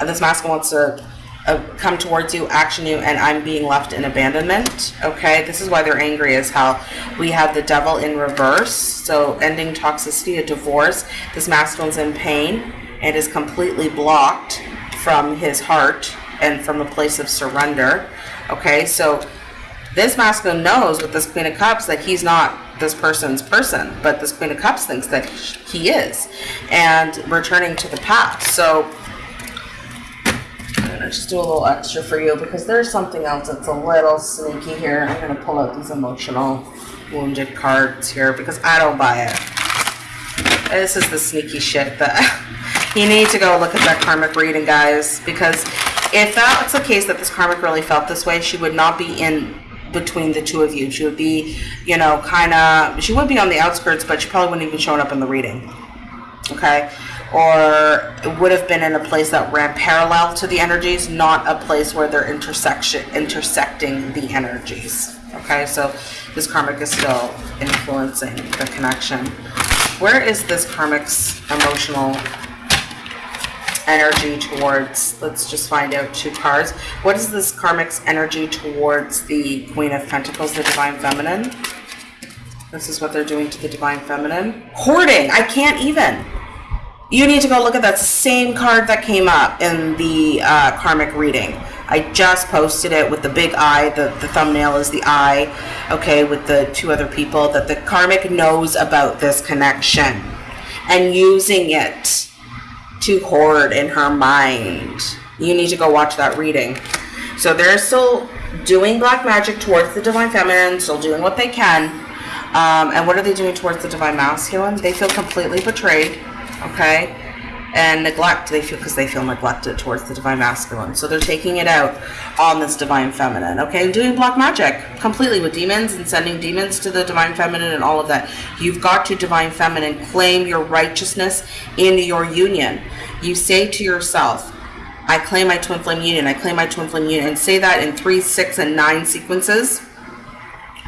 this masculine wants to uh, come towards you, action you, and I'm being left in abandonment. Okay, this is why they're angry, is how we have the devil in reverse. So ending toxicity, a divorce. This masculine's in pain and is completely blocked from his heart and from a place of surrender. Okay, so this masculine knows with this Queen of Cups that he's not this person's person, but this Queen of Cups thinks that he is, and returning to the past. So I'm gonna just do a little extra for you because there's something else that's a little sneaky here. I'm gonna pull out these emotional wounded cards here because I don't buy it. This is the sneaky shit that you need to go look at that karmic reading, guys, because if that's the case that this karmic really felt this way, she would not be in between the two of you. She would be, you know, kind of, she would be on the outskirts, but she probably wouldn't even show up in the reading. Okay? or it would have been in a place that ran parallel to the energies, not a place where they're intersection intersecting the energies. Okay, so this karmic is still influencing the connection. Where is this karmic's emotional energy towards, let's just find out two cards. What is this karmic's energy towards the Queen of Pentacles, the Divine Feminine? This is what they're doing to the Divine Feminine. Hoarding, I can't even. You need to go look at that same card that came up in the uh, karmic reading. I just posted it with the big eye. The, the thumbnail is the eye, okay, with the two other people. That the karmic knows about this connection and using it to hoard in her mind. You need to go watch that reading. So they're still doing black magic towards the divine feminine, still doing what they can. Um, and what are they doing towards the divine masculine? They feel completely betrayed, okay? And neglect, they feel because they feel neglected towards the divine masculine. So they're taking it out on this divine feminine, okay? Doing black magic completely with demons and sending demons to the divine feminine and all of that. You've got to divine feminine claim your righteousness in your union. You say to yourself, I claim my twin flame union, I claim my twin flame union, and say that in three, six, and nine sequences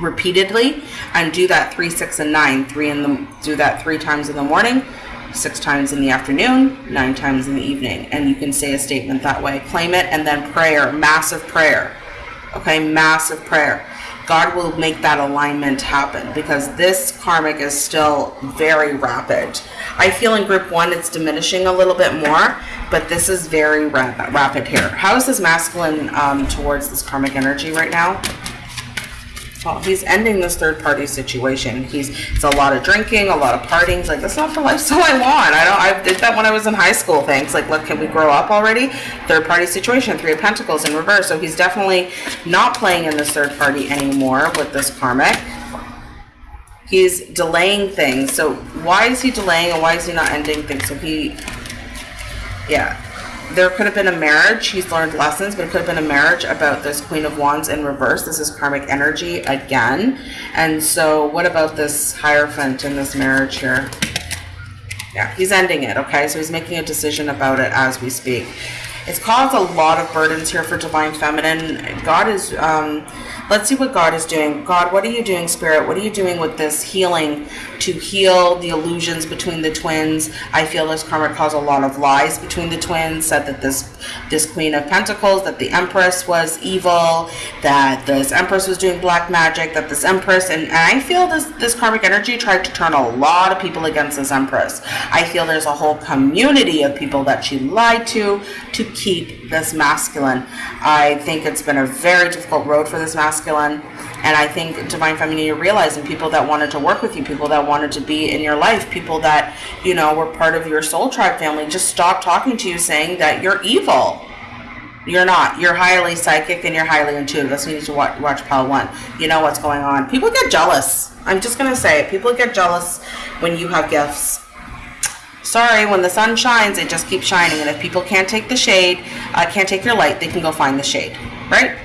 repeatedly and do that three, six, and nine. Three in the do that three times in the morning, six times in the afternoon, nine times in the evening. And you can say a statement that way. Claim it and then prayer, massive prayer. Okay, massive prayer. God will make that alignment happen because this karmic is still very rapid. I feel in group one it's diminishing a little bit more, but this is very rapid here. How is this masculine um, towards this karmic energy right now? Well, he's ending this third party situation. He's it's a lot of drinking, a lot of partying. He's like that's not the lifestyle I want. I don't. I did that when I was in high school. Thanks. Like, look, can we grow up already? Third party situation, three of pentacles in reverse. So he's definitely not playing in this third party anymore with this karmic. He's delaying things. So why is he delaying and why is he not ending things? So he, yeah, there could have been a marriage. He's learned lessons, but it could have been a marriage about this Queen of Wands in reverse. This is karmic energy again. And so what about this Hierophant in this marriage here? Yeah, he's ending it, okay? So he's making a decision about it as we speak. It's caused a lot of burdens here for Divine Feminine. God is... Um, Let's see what God is doing. God, what are you doing, Spirit? What are you doing with this healing to heal the illusions between the twins? I feel this karma caused a lot of lies between the twins, said that this this Queen of Pentacles, that the Empress was evil, that this Empress was doing black magic, that this Empress, and, and I feel this, this karmic energy tried to turn a lot of people against this Empress. I feel there's a whole community of people that she lied to to keep this masculine. I think it's been a very difficult road for this masculine. And I think divine feminine you're realizing people that wanted to work with you, people that wanted to be in your life, people that, you know, were part of your soul tribe family, just stop talking to you saying that you're evil. You're not. You're highly psychic and you're highly intuitive. That's why you need to watch, watch Pile 1. You know what's going on. People get jealous. I'm just going to say it. People get jealous when you have gifts. Sorry, when the sun shines, it just keeps shining. And if people can't take the shade, uh, can't take your light, they can go find the shade. Right?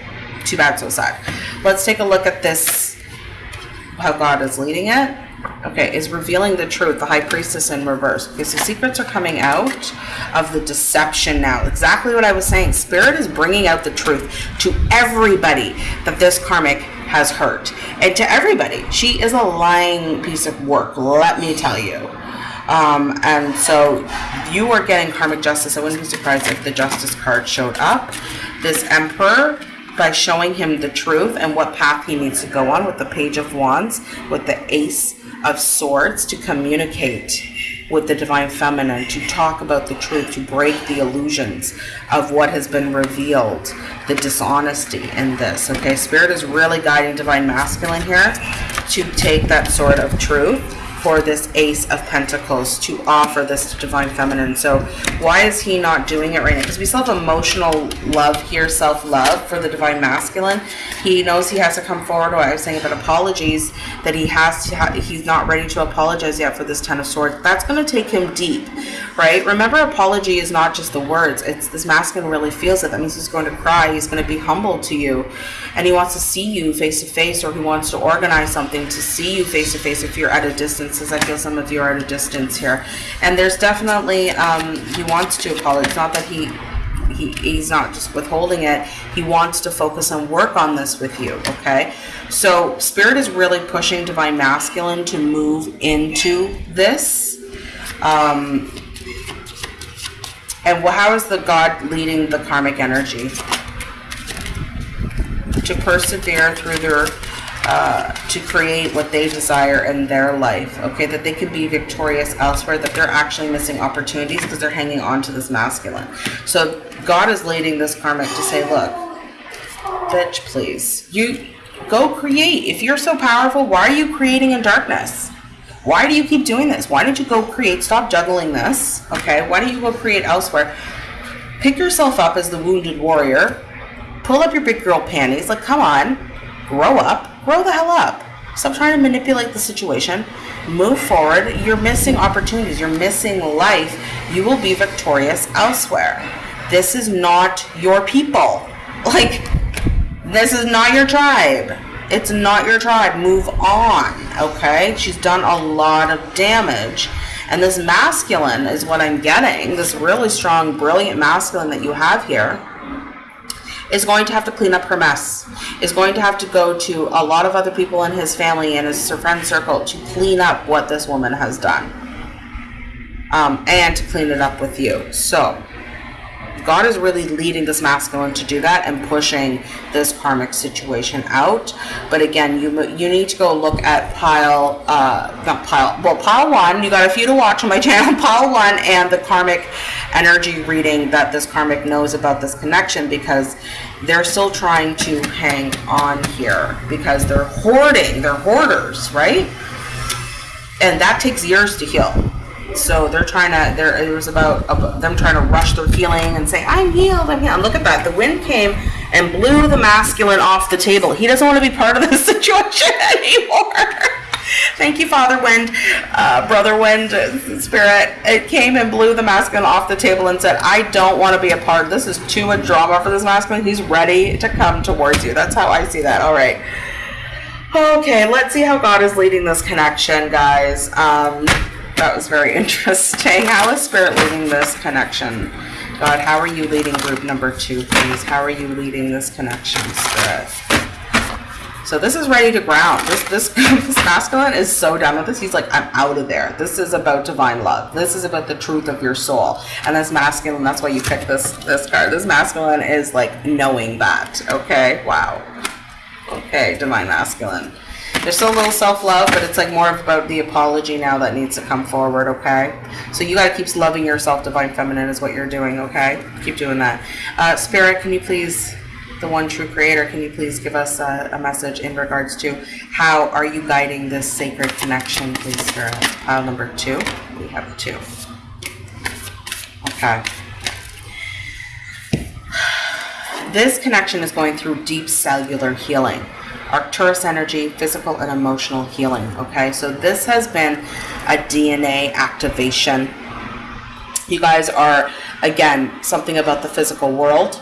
too bad, so sad. Let's take a look at this, how God is leading it. Okay, is revealing the truth, the high priestess in reverse. Okay, so secrets are coming out of the deception now. Exactly what I was saying. Spirit is bringing out the truth to everybody that this karmic has hurt. And to everybody. She is a lying piece of work, let me tell you. Um, and so you are getting karmic justice. I wouldn't be surprised if the justice card showed up. This emperor by showing him the truth and what path he needs to go on with the Page of Wands, with the Ace of Swords to communicate with the Divine Feminine, to talk about the truth, to break the illusions of what has been revealed, the dishonesty in this. Okay, Spirit is really guiding Divine Masculine here to take that sort of truth for this Ace of Pentacles to offer this Divine Feminine. So why is he not doing it right now? Because we still have emotional love here, self-love for the Divine Masculine. He knows he has to come forward. What I was saying about apologies, that he has to, he's not ready to apologize yet for this Ten of Swords. That's going to take him deep right? Remember, apology is not just the words. It's this masculine really feels it. That means he's going to cry. He's going to be humble to you, and he wants to see you face to face, or he wants to organize something to see you face to face if you're at a distance. As I feel some of you are at a distance here, and there's definitely um, he wants to apologize. It's not that he he, he's not just withholding it he wants to focus and work on this with you okay so spirit is really pushing divine masculine to move into this um, and how is the God leading the karmic energy? To persevere through their, uh, to create what they desire in their life. Okay, that they can be victorious elsewhere, that they're actually missing opportunities because they're hanging on to this masculine. So God is leading this karmic to say, look, bitch, please. You go create. If you're so powerful, why are you creating in darkness? Why do you keep doing this? Why don't you go create? Stop juggling this. Okay. Why don't you go create elsewhere? Pick yourself up as the wounded warrior. Pull up your big girl panties. Like, come on. Grow up. Grow the hell up. Stop trying to manipulate the situation. Move forward. You're missing opportunities. You're missing life. You will be victorious elsewhere. This is not your people. Like, this is not your tribe. It's not your tribe. Move on, okay? She's done a lot of damage. And this masculine is what I'm getting. This really strong, brilliant masculine that you have here is going to have to clean up her mess. Is going to have to go to a lot of other people in his family and his friend circle to clean up what this woman has done. Um, and to clean it up with you. So, God is really leading this masculine to do that and pushing this karmic situation out. But again, you you need to go look at pile, uh, not pile, well, pile one. You got a few to watch on my channel, pile one, and the karmic energy reading that this karmic knows about this connection because they're still trying to hang on here because they're hoarding, they're hoarders, right? And that takes years to heal. So they're trying to. There, it was about, them trying to rush their healing and say, "I'm healed. I'm healed." Look at that. The wind came and blew the masculine off the table. He doesn't want to be part of this situation anymore. Thank you, Father Wind, uh, Brother Wind, uh, Spirit. It came and blew the masculine off the table and said, I don't want to be a part. This is too much drama for this masculine. He's ready to come towards you. That's how I see that. All right. Okay, let's see how God is leading this connection, guys. Um, that was very interesting. How is Spirit leading this connection? God, how are you leading group number two, please? How are you leading this connection, Spirit? So this is ready to ground. This this this masculine is so done with this. He's like, I'm out of there. This is about divine love. This is about the truth of your soul. And this masculine, that's why you picked this this card. This masculine is like knowing that. Okay. Wow. Okay, divine masculine. There's still a little self-love, but it's like more about the apology now that needs to come forward, okay? So you got to keep loving yourself. Divine Feminine is what you're doing, okay? Keep doing that. Uh, Spirit, can you please, the one true creator, can you please give us a, a message in regards to how are you guiding this sacred connection, please, Spirit? Pile number two. We have two. Okay. This connection is going through deep cellular healing. Arcturus energy, physical and emotional healing. Okay, so this has been a DNA activation. You guys are, again, something about the physical world.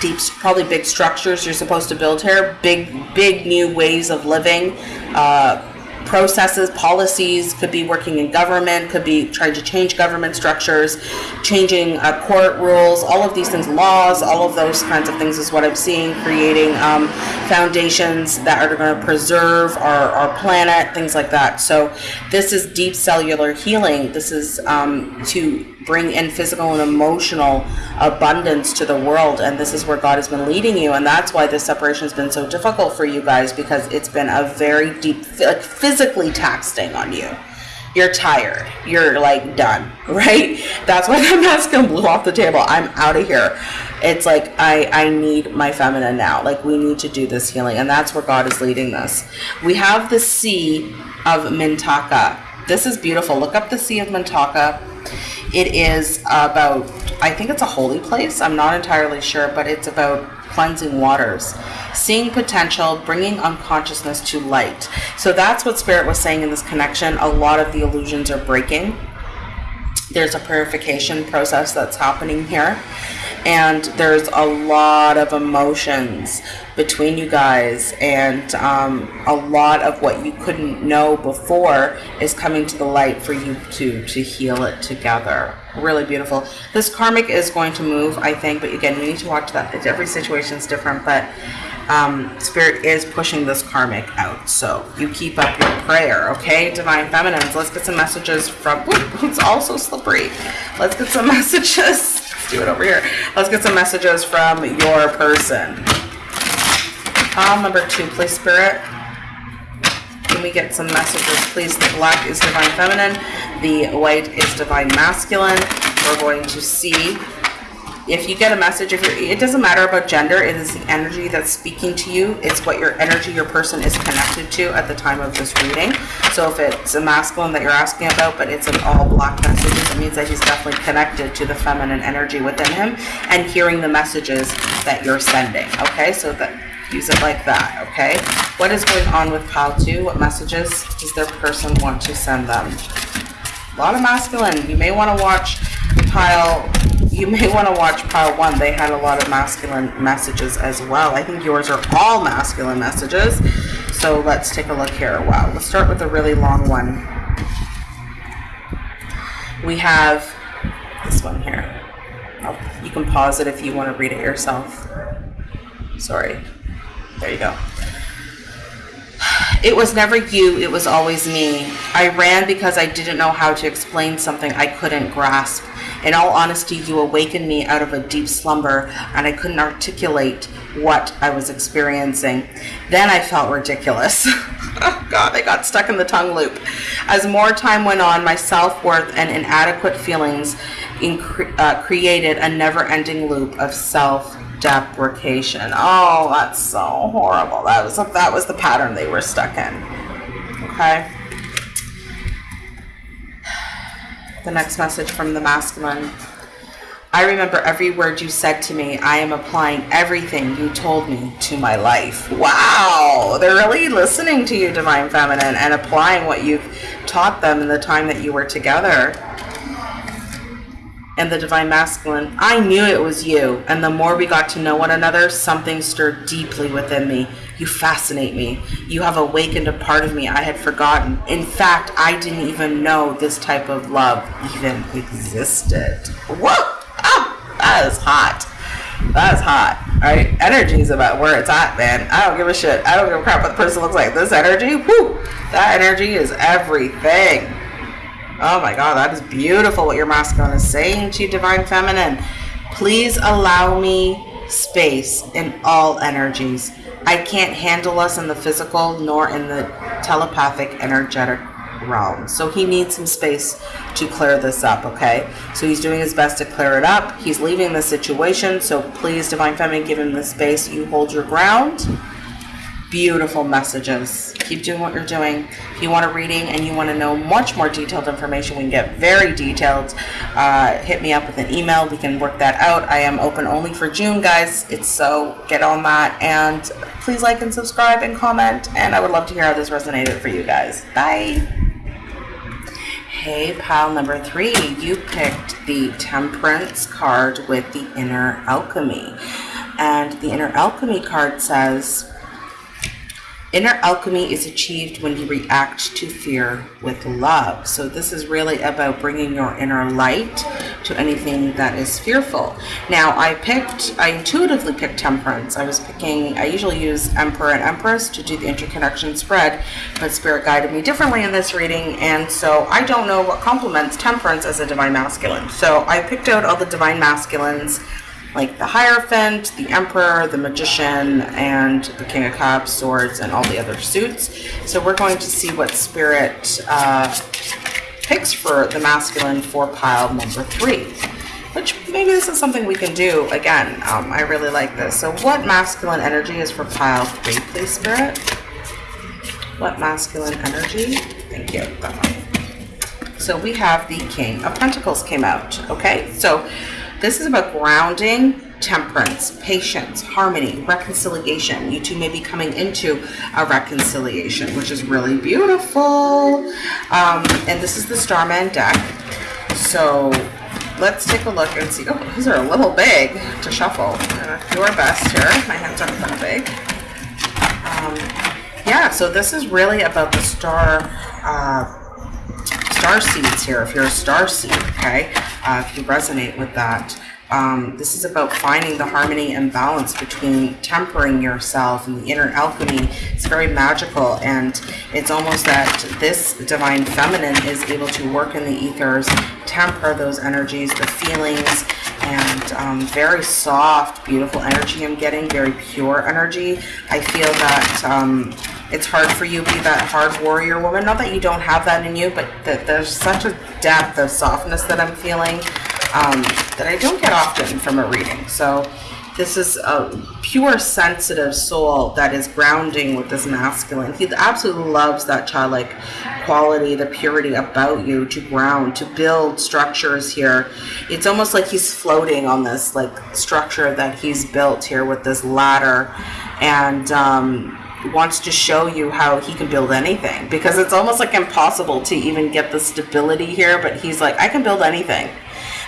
Deep, probably big structures you're supposed to build here. Big, big new ways of living. Uh, processes, policies, could be working in government, could be trying to change government structures, changing uh, court rules, all of these things, laws, all of those kinds of things is what I'm seeing, creating um, foundations that are going to preserve our, our planet, things like that. So this is deep cellular healing. This is um, to bring in physical and emotional abundance to the world and this is where god has been leading you and that's why this separation has been so difficult for you guys because it's been a very deep like physically taxing on you. You're tired. You're like done right? That's why the masculine blew off the table. I'm out of here. It's like i i need my feminine now. Like we need to do this healing and that's where god is leading this we have the sea of mintaka. This is beautiful. Look up the sea of mintaka it is about, I think it's a holy place. I'm not entirely sure, but it's about cleansing waters, seeing potential, bringing unconsciousness to light. So that's what Spirit was saying in this connection. A lot of the illusions are breaking. There's a purification process that's happening here. And there's a lot of emotions between you guys. And um, a lot of what you couldn't know before is coming to the light for you to to heal it together. Really beautiful. This karmic is going to move i think. But again you need to watch that. Every situation is different. But um, spirit is pushing this karmic out so you keep up your prayer okay divine feminines let's get some messages from it's also slippery let's get some messages let's do it over here. Let's get some messages from your person. Palm number two, please, Spirit. Can we get some messages, please? The black is Divine Feminine. The white is Divine Masculine. We're going to see if you get a message, if it doesn't matter about gender, it is the energy that's speaking to you. It's what your energy, your person is connected to at the time of this reading. So if it's a masculine that you're asking about, but it's an all black messages, it means that he's definitely connected to the feminine energy within him and hearing the messages that you're sending. Okay, so that use it like that. Okay, what is going on with pile two? What messages does their person want to send them? A lot of masculine. You may want to watch pile you may want to watch pile one. They had a lot of masculine messages as well. I think yours are all masculine messages. So let's take a look here. Wow, let's start with a really long one. We have this one here. Oh, you can pause it if you want to read it yourself. Sorry. There you go. It was never you, it was always me. I ran because I didn't know how to explain something I couldn't grasp. In all honesty, you awakened me out of a deep slumber, and I couldn't articulate what I was experiencing. Then I felt ridiculous. oh God, I got stuck in the tongue loop. As more time went on, my self worth and inadequate feelings uh, created a never ending loop of self deprecation. Oh, that's so horrible. That was that was the pattern they were stuck in. Okay. The next message from the masculine. I remember every word you said to me. I am applying everything you told me to my life. Wow, they're really listening to you, Divine Feminine, and applying what you've taught them in the time that you were together and the divine masculine, I knew it was you. And the more we got to know one another, something stirred deeply within me. You fascinate me. You have awakened a part of me I had forgotten. In fact, I didn't even know this type of love even existed. Whoa! Oh, that is hot. That's hot. Right? Energy is about where it's at, man. I don't give a shit. I don't give a crap what the person looks like. This energy, whoo! That energy is everything. Oh my God, that is beautiful what your masculine is saying to Divine Feminine. Please allow me space in all energies. I can't handle us in the physical nor in the telepathic energetic realm. So he needs some space to clear this up, okay? So he's doing his best to clear it up. He's leaving the situation. So please, Divine Feminine, give him the space. You hold your ground beautiful messages. Keep doing what you're doing. If you want a reading and you want to know much more detailed information, we can get very detailed. Uh, hit me up with an email. We can work that out. I am open only for June, guys. It's so get on that. And please like and subscribe and comment. And I would love to hear how this resonated for you guys. Bye. Hey, pile number three, you picked the Temperance card with the Inner Alchemy. And the Inner Alchemy card says, Inner alchemy is achieved when you react to fear with love. So this is really about bringing your inner light to anything that is fearful. Now I picked, I intuitively picked temperance. I was picking, I usually use emperor and empress to do the interconnection spread, but spirit guided me differently in this reading. And so I don't know what complements temperance as a divine masculine. So I picked out all the divine masculines like the Hierophant, the Emperor, the Magician, and the King of Cups, Swords, and all the other suits. So we're going to see what Spirit uh, picks for the masculine for pile number three. Which maybe this is something we can do again. Um, I really like this. So what masculine energy is for pile three, please, Spirit? What masculine energy? Thank you. So we have the King of Pentacles came out. Okay, so this is about grounding, temperance, patience, harmony, reconciliation. You two may be coming into a reconciliation, which is really beautiful. Um, and this is the Starman deck. So let's take a look and see. Oh, these are a little big to shuffle. Do our best here. My hands aren't that big. Um, yeah, so this is really about the star uh, star seeds here. If you're a star seed, okay, uh, if you resonate with that. Um, this is about finding the harmony and balance between tempering yourself and the inner alchemy. It's very magical, and it's almost that this divine feminine is able to work in the ethers, temper those energies, the feelings, and um, very soft, beautiful energy I'm getting, very pure energy. I feel that um, it's hard for you to be that hard warrior woman. Not that you don't have that in you, but that there's such a depth of softness that I'm feeling um, that I don't get often from a reading. So this is a pure sensitive soul that is grounding with this masculine. He absolutely loves that childlike quality, the purity about you to ground, to build structures here. It's almost like he's floating on this like structure that he's built here with this ladder and um, wants to show you how he can build anything because it's almost like impossible to even get the stability here, but he's like, I can build anything.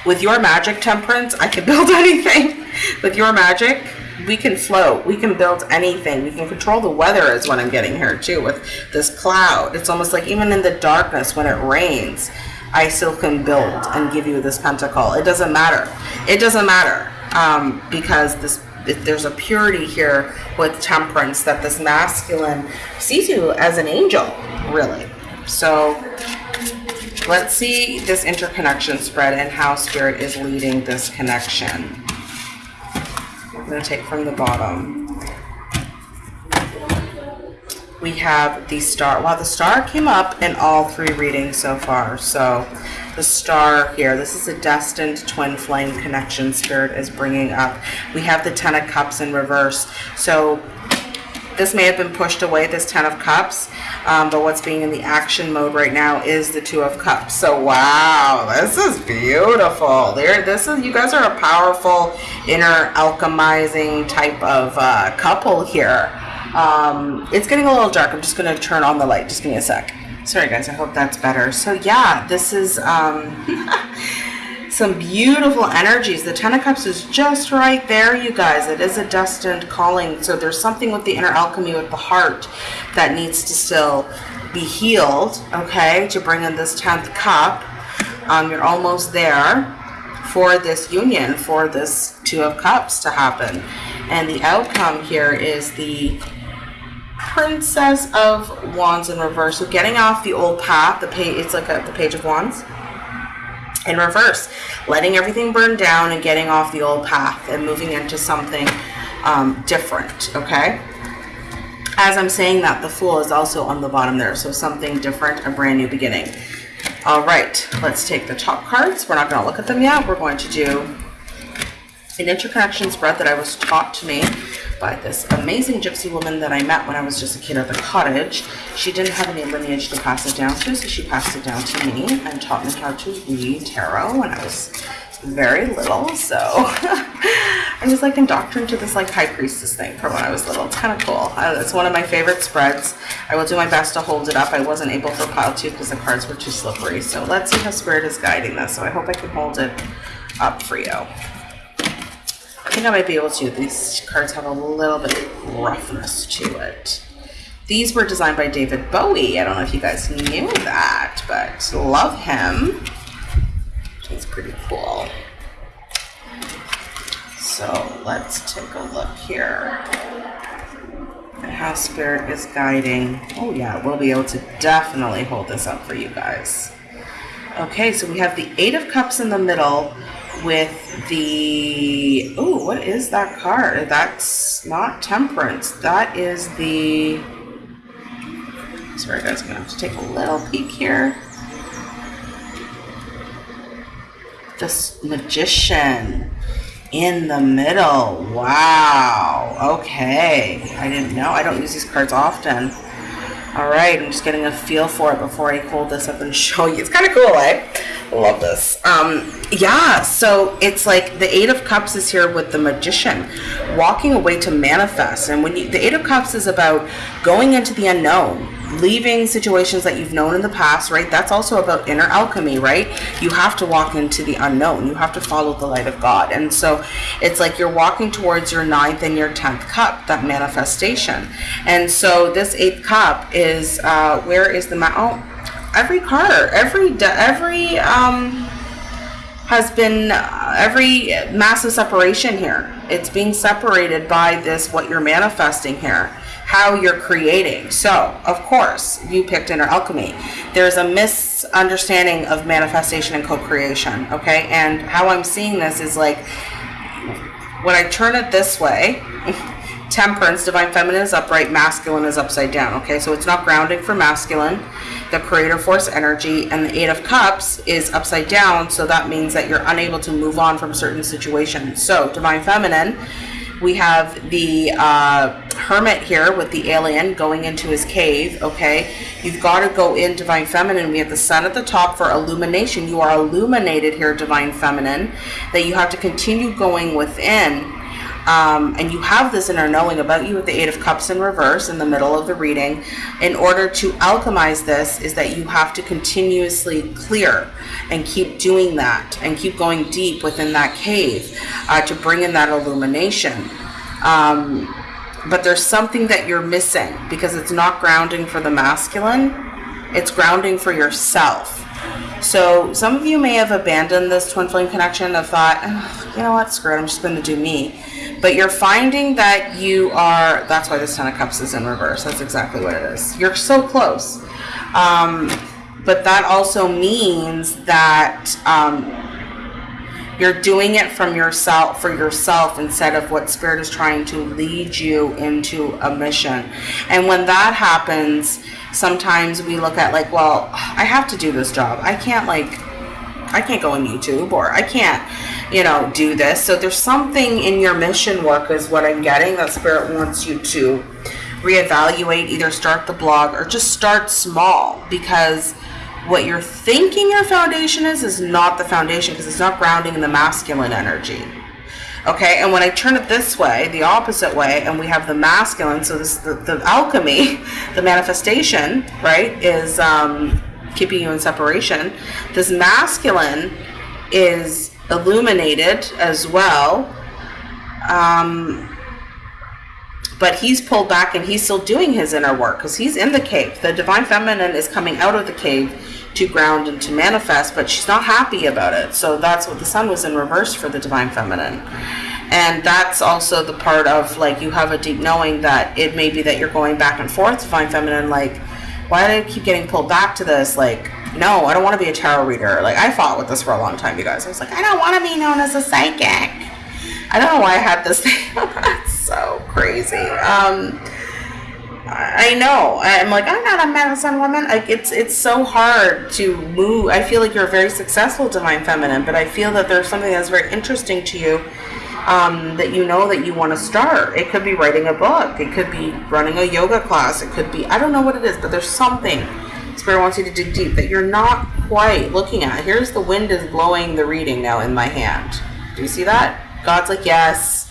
With your magic temperance, I can build anything. With your magic, we can float. We can build anything. We can control the weather is what I'm getting here too with this cloud. It's almost like even in the darkness when it rains, I still can build and give you this pentacle. It doesn't matter. It doesn't matter um, because this there's a purity here with temperance that this masculine sees you as an angel, really. So Let's see this interconnection spread and how Spirit is leading this connection. I'm going to take from the bottom. We have the star. Wow, the star came up in all three readings so far. So the star here, this is a destined twin flame connection Spirit is bringing up. We have the Ten of Cups in reverse. So this may have been pushed away, this Ten of Cups, um, but what's being in the action mode right now is the Two of Cups. So, wow, this is beautiful. There, this is, you guys are a powerful inner alchemizing type of uh, couple here. Um, it's getting a little dark. I'm just going to turn on the light. Just give me a sec. Sorry, guys. I hope that's better. So, yeah, this is... Um, some beautiful energies. The Ten of Cups is just right there, you guys. It is a destined calling. So there's something with the inner alchemy with the heart that needs to still be healed, okay, to bring in this 10th cup. Um, you're almost there for this union, for this Two of Cups to happen. And the outcome here is the Princess of Wands in reverse. So getting off the old path, the page, it's like a, the Page of Wands in reverse, letting everything burn down and getting off the old path and moving into something um, different, okay? As I'm saying that, the Fool is also on the bottom there, so something different, a brand new beginning. All right, let's take the top cards. We're not going to look at them yet. We're going to do an interconnection spread that I was taught to me by this amazing gypsy woman that I met when I was just a kid at the cottage. She didn't have any lineage to pass it down to, so she passed it down to me and taught me how to read tarot when I was very little. So I was like indoctrinated to this like high priestess thing from when I was little. It's kind of cool. Uh, it's one of my favorite spreads. I will do my best to hold it up. I wasn't able for pile two because the cards were too slippery. So let's see how spirit is guiding this. So I hope I can hold it up for you. I think I might be able to. These cards have a little bit of roughness to it. These were designed by David Bowie. I don't know if you guys knew that, but love him. He's pretty cool. So let's take a look here at how Spirit is guiding. Oh yeah, we'll be able to definitely hold this up for you guys. Okay, so we have the Eight of Cups in the middle with the oh what is that card? That's not temperance. That is the sorry guys i'm gonna have to take a little peek here. This magician in the middle. Wow. Okay. I didn't know. I don't use these cards often all right i'm just getting a feel for it before i hold this up and show you it's kind of cool eh I love this. Um, yeah, so it's like the Eight of Cups is here with the Magician, walking away to manifest. And when you, the Eight of Cups is about going into the unknown, leaving situations that you've known in the past, right? That's also about inner alchemy, right? You have to walk into the unknown. You have to follow the light of God. And so it's like you're walking towards your ninth and your tenth cup, that manifestation. And so this eighth cup is uh, where is the oh, every card, every every um has been uh, every massive separation here. It's being separated by this what you're manifesting here how you're creating. So, of course, you picked inner alchemy. There's a misunderstanding of manifestation and co creation, okay? And how I'm seeing this is like when I turn it this way, temperance, divine feminine is upright, masculine is upside down, okay? So it's not grounding for masculine, the creator force energy, and the eight of cups is upside down, so that means that you're unable to move on from certain situations. So, divine feminine we have the uh, hermit here with the alien going into his cave, okay? You've got to go in Divine Feminine. We have the sun at the top for illumination. You are illuminated here, Divine Feminine, that you have to continue going within. Um, and you have this inner knowing about you with the Eight of Cups in reverse in the middle of the reading. In order to alchemize this, is that you have to continuously clear and keep doing that and keep going deep within that cave uh, to bring in that illumination. Um, but there's something that you're missing because it's not grounding for the masculine, it's grounding for yourself. So some of you may have abandoned this twin flame connection and thought, oh, you know what, screw it, I'm just going to do me. But you're finding that you are, that's why this Ten of Cups is in reverse. That's exactly what it is. You're so close. Um, but that also means that um, you're doing it from yourself for yourself instead of what spirit is trying to lead you into a mission and when that happens sometimes we look at like well i have to do this job i can't like i can't go on youtube or i can't you know do this so there's something in your mission work is what i'm getting that spirit wants you to reevaluate either start the blog or just start small because what you're thinking your foundation is is not the foundation because it's not grounding in the masculine energy. Okay, and when I turn it this way, the opposite way, and we have the masculine, so this the, the alchemy, the manifestation, right, is um, keeping you in separation. This masculine is illuminated as well. Um, but he's pulled back and he's still doing his inner work because he's in the cave. The divine feminine is coming out of the cave to ground and to manifest, but she's not happy about it. So that's what the sun was in reverse for the divine feminine. And that's also the part of like you have a deep knowing that it may be that you're going back and forth, divine feminine, like, why do I keep getting pulled back to this? Like, no, I don't want to be a tarot reader. Like, I fought with this for a long time, you guys. I was like, I don't want to be known as a psychic. I don't know why I had this thing. So crazy. Um, I know. I'm like, I'm not a medicine woman. Like, it's it's so hard to move. I feel like you're a very successful divine feminine, but I feel that there's something that's very interesting to you um, that you know that you want to start. It could be writing a book. It could be running a yoga class. It could be I don't know what it is, but there's something Spirit wants you to dig deep that you're not quite looking at. Here's the wind is blowing the reading now in my hand. Do you see that? God's like, yes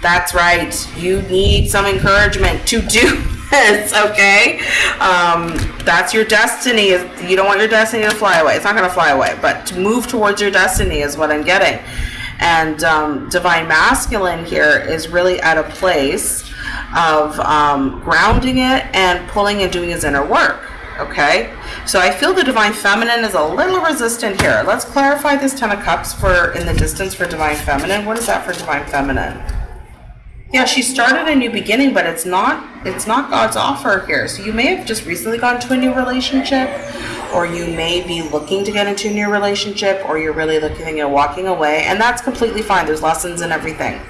that's right. You need some encouragement to do this, okay? Um, that's your destiny. You don't want your destiny to fly away. It's not going to fly away, but to move towards your destiny is what I'm getting. And um, divine masculine here is really at a place of um, grounding it and pulling and doing his inner work. Okay, so I feel the divine feminine is a little resistant here. Let's clarify this Ten of Cups for in the distance for divine feminine. What is that for divine feminine? Yeah, she started a new beginning, but it's not it's not God's offer here. So you may have just recently gone to a new relationship, or you may be looking to get into a new relationship, or you're really looking at walking away, and that's completely fine. There's lessons and everything.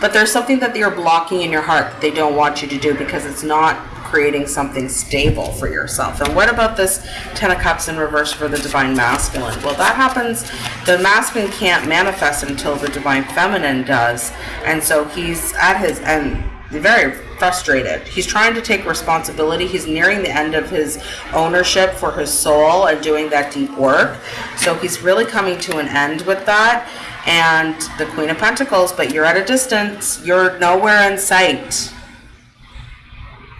But there's something that you're blocking in your heart that they don't want you to do because it's not creating something stable for yourself. And what about this Ten of Cups in reverse for the Divine Masculine? Well, that happens, the masculine can't manifest until the Divine Feminine does. And so he's at his end, very frustrated. He's trying to take responsibility. He's nearing the end of his ownership for his soul and doing that deep work. So he's really coming to an end with that. And the Queen of Pentacles, but you're at a distance. You're nowhere in sight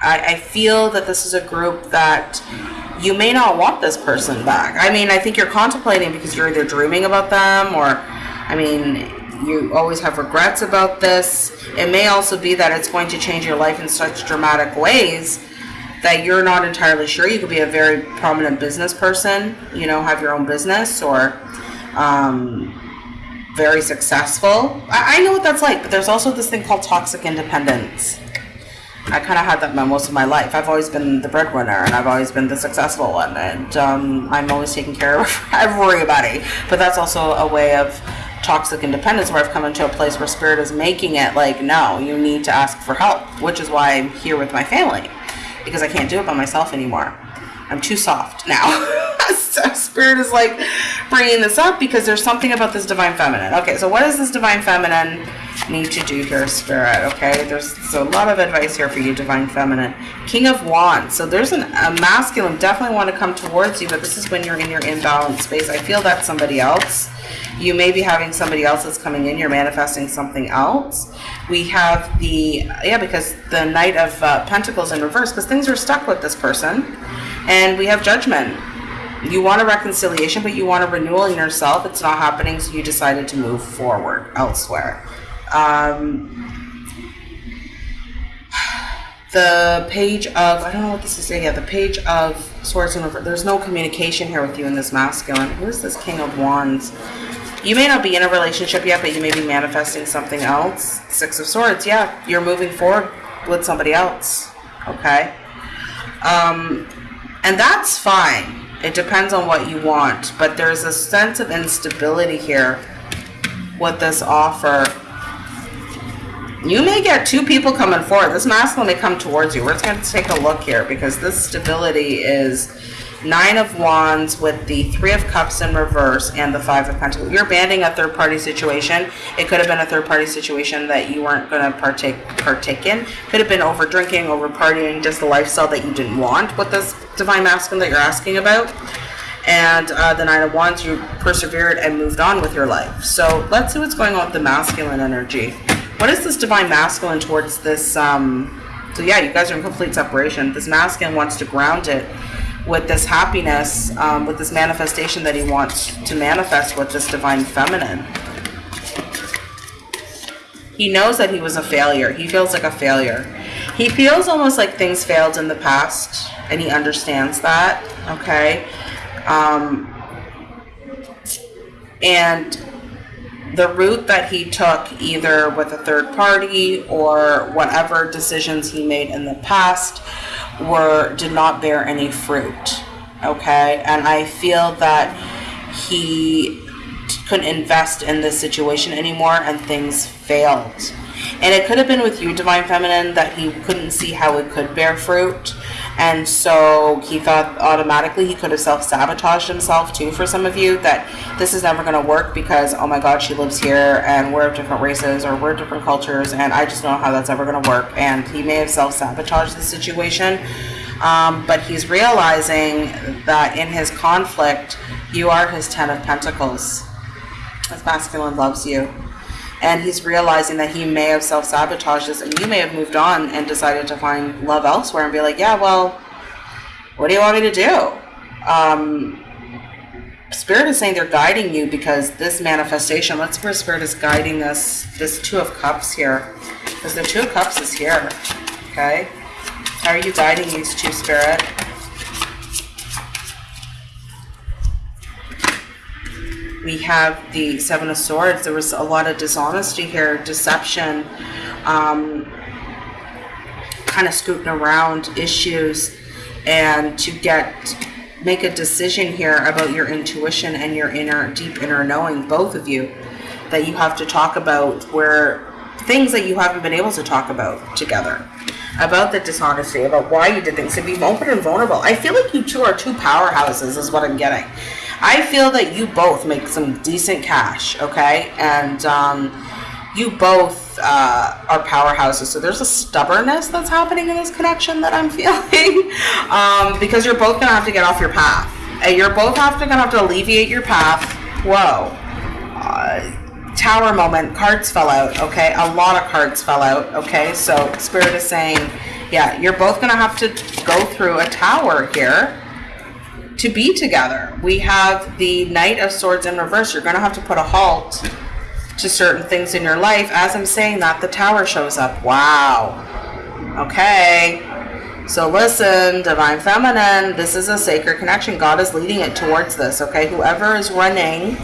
I, I feel that this is a group that you may not want this person back. I mean, I think you're contemplating because you're either dreaming about them or, I mean, you always have regrets about this. It may also be that it's going to change your life in such dramatic ways that you're not entirely sure. You could be a very prominent business person, you know, have your own business or um, very successful. I, I know what that's like, but there's also this thing called toxic independence. I kind of had that most of my life. I've always been the breadwinner and I've always been the successful one, and um, I'm always taking care of everybody. But that's also a way of toxic independence where I've come into a place where spirit is making it like, no, you need to ask for help, which is why I'm here with my family because I can't do it by myself anymore. I'm too soft now. so spirit is like bringing this up because there's something about this divine feminine. Okay, so what does this divine feminine need to do here, spirit? Okay, there's, there's a lot of advice here for you, divine feminine. King of Wands. So there's an, a masculine definitely want to come towards you, but this is when you're in your imbalance space. I feel that's somebody else. You may be having somebody else that's coming in. You're manifesting something else. We have the, yeah, because the Knight of uh, Pentacles in reverse, because things are stuck with this person. And we have Judgment you want a reconciliation, but you want a renewal in yourself. It's not happening, so you decided to move forward elsewhere. Um, the page of, I don't know what this is saying, yeah, the page of Swords and Reverse. There's no communication here with you in this masculine. Who is this King of Wands? You may not be in a relationship yet, but you may be manifesting something else. Six of Swords, yeah, you're moving forward with somebody else, okay? Um, and that's fine it depends on what you want, but there's a sense of instability here with this offer. You may get two people coming forward. This masculine may come towards you. We're just going to take a look here because this stability is Nine of Wands with the Three of Cups in reverse and the Five of Pentacles. You're banning a third party situation. It could have been a third party situation that you weren't going to partake partake in. Could have been over drinking, over partying, just a lifestyle that you didn't want with this Divine Masculine that you're asking about. And uh, the Nine of Wands, you persevered and moved on with your life. So let's see what's going on with the masculine energy. What is this Divine Masculine towards this? Um, so yeah, you guys are in complete separation. This masculine wants to ground it with this happiness, um, with this manifestation that he wants to manifest with this divine feminine. He knows that he was a failure. He feels like a failure. He feels almost like things failed in the past, and he understands that, okay? Um, and the route that he took, either with a third party or whatever decisions he made in the past, were did not bear any fruit. Okay, and I feel that he couldn't invest in this situation anymore, and things failed. And it could have been with you, Divine Feminine, that he couldn't see how it could bear fruit. And so he thought automatically he could have self sabotaged himself too for some of you that this is never going to work because, oh my God, she lives here and we're of different races or we're different cultures and I just don't know how that's ever going to work. And he may have self sabotaged the situation. Um, but he's realizing that in his conflict, you are his Ten of Pentacles. His masculine loves you and he's realizing that he may have self-sabotaged this and you may have moved on and decided to find love elsewhere and be like yeah well what do you want me to do? Um, spirit is saying they're guiding you because this manifestation let's where spirit is guiding us this two of cups here because the two of cups is here okay? How are you guiding these two spirit we have the Seven of Swords. There was a lot of dishonesty here, deception, um, kind of scooting around issues, and to get make a decision here about your intuition and your inner, deep inner knowing, both of you, that you have to talk about where things that you haven't been able to talk about together about the dishonesty, about why you did things, to be open and vulnerable. I feel like you two are two powerhouses, is what I'm getting. I feel that you both make some decent cash, okay? And um, you both uh, are powerhouses. So there's a stubbornness that's happening in this connection that I'm feeling um, because you're both going to have to get off your path. And you're both have to, going to have to alleviate your path. Whoa. Uh, tower moment, cards fell out, okay? A lot of cards fell out, okay? So Spirit is saying, yeah, you're both going to have to go through a tower here to be together. We have the Knight of Swords in reverse. You're going to have to put a halt to certain things in your life. As I'm saying that, the tower shows up. Wow. Okay. So listen, Divine Feminine, this is a sacred connection. God is leading it towards this, okay? Whoever is running,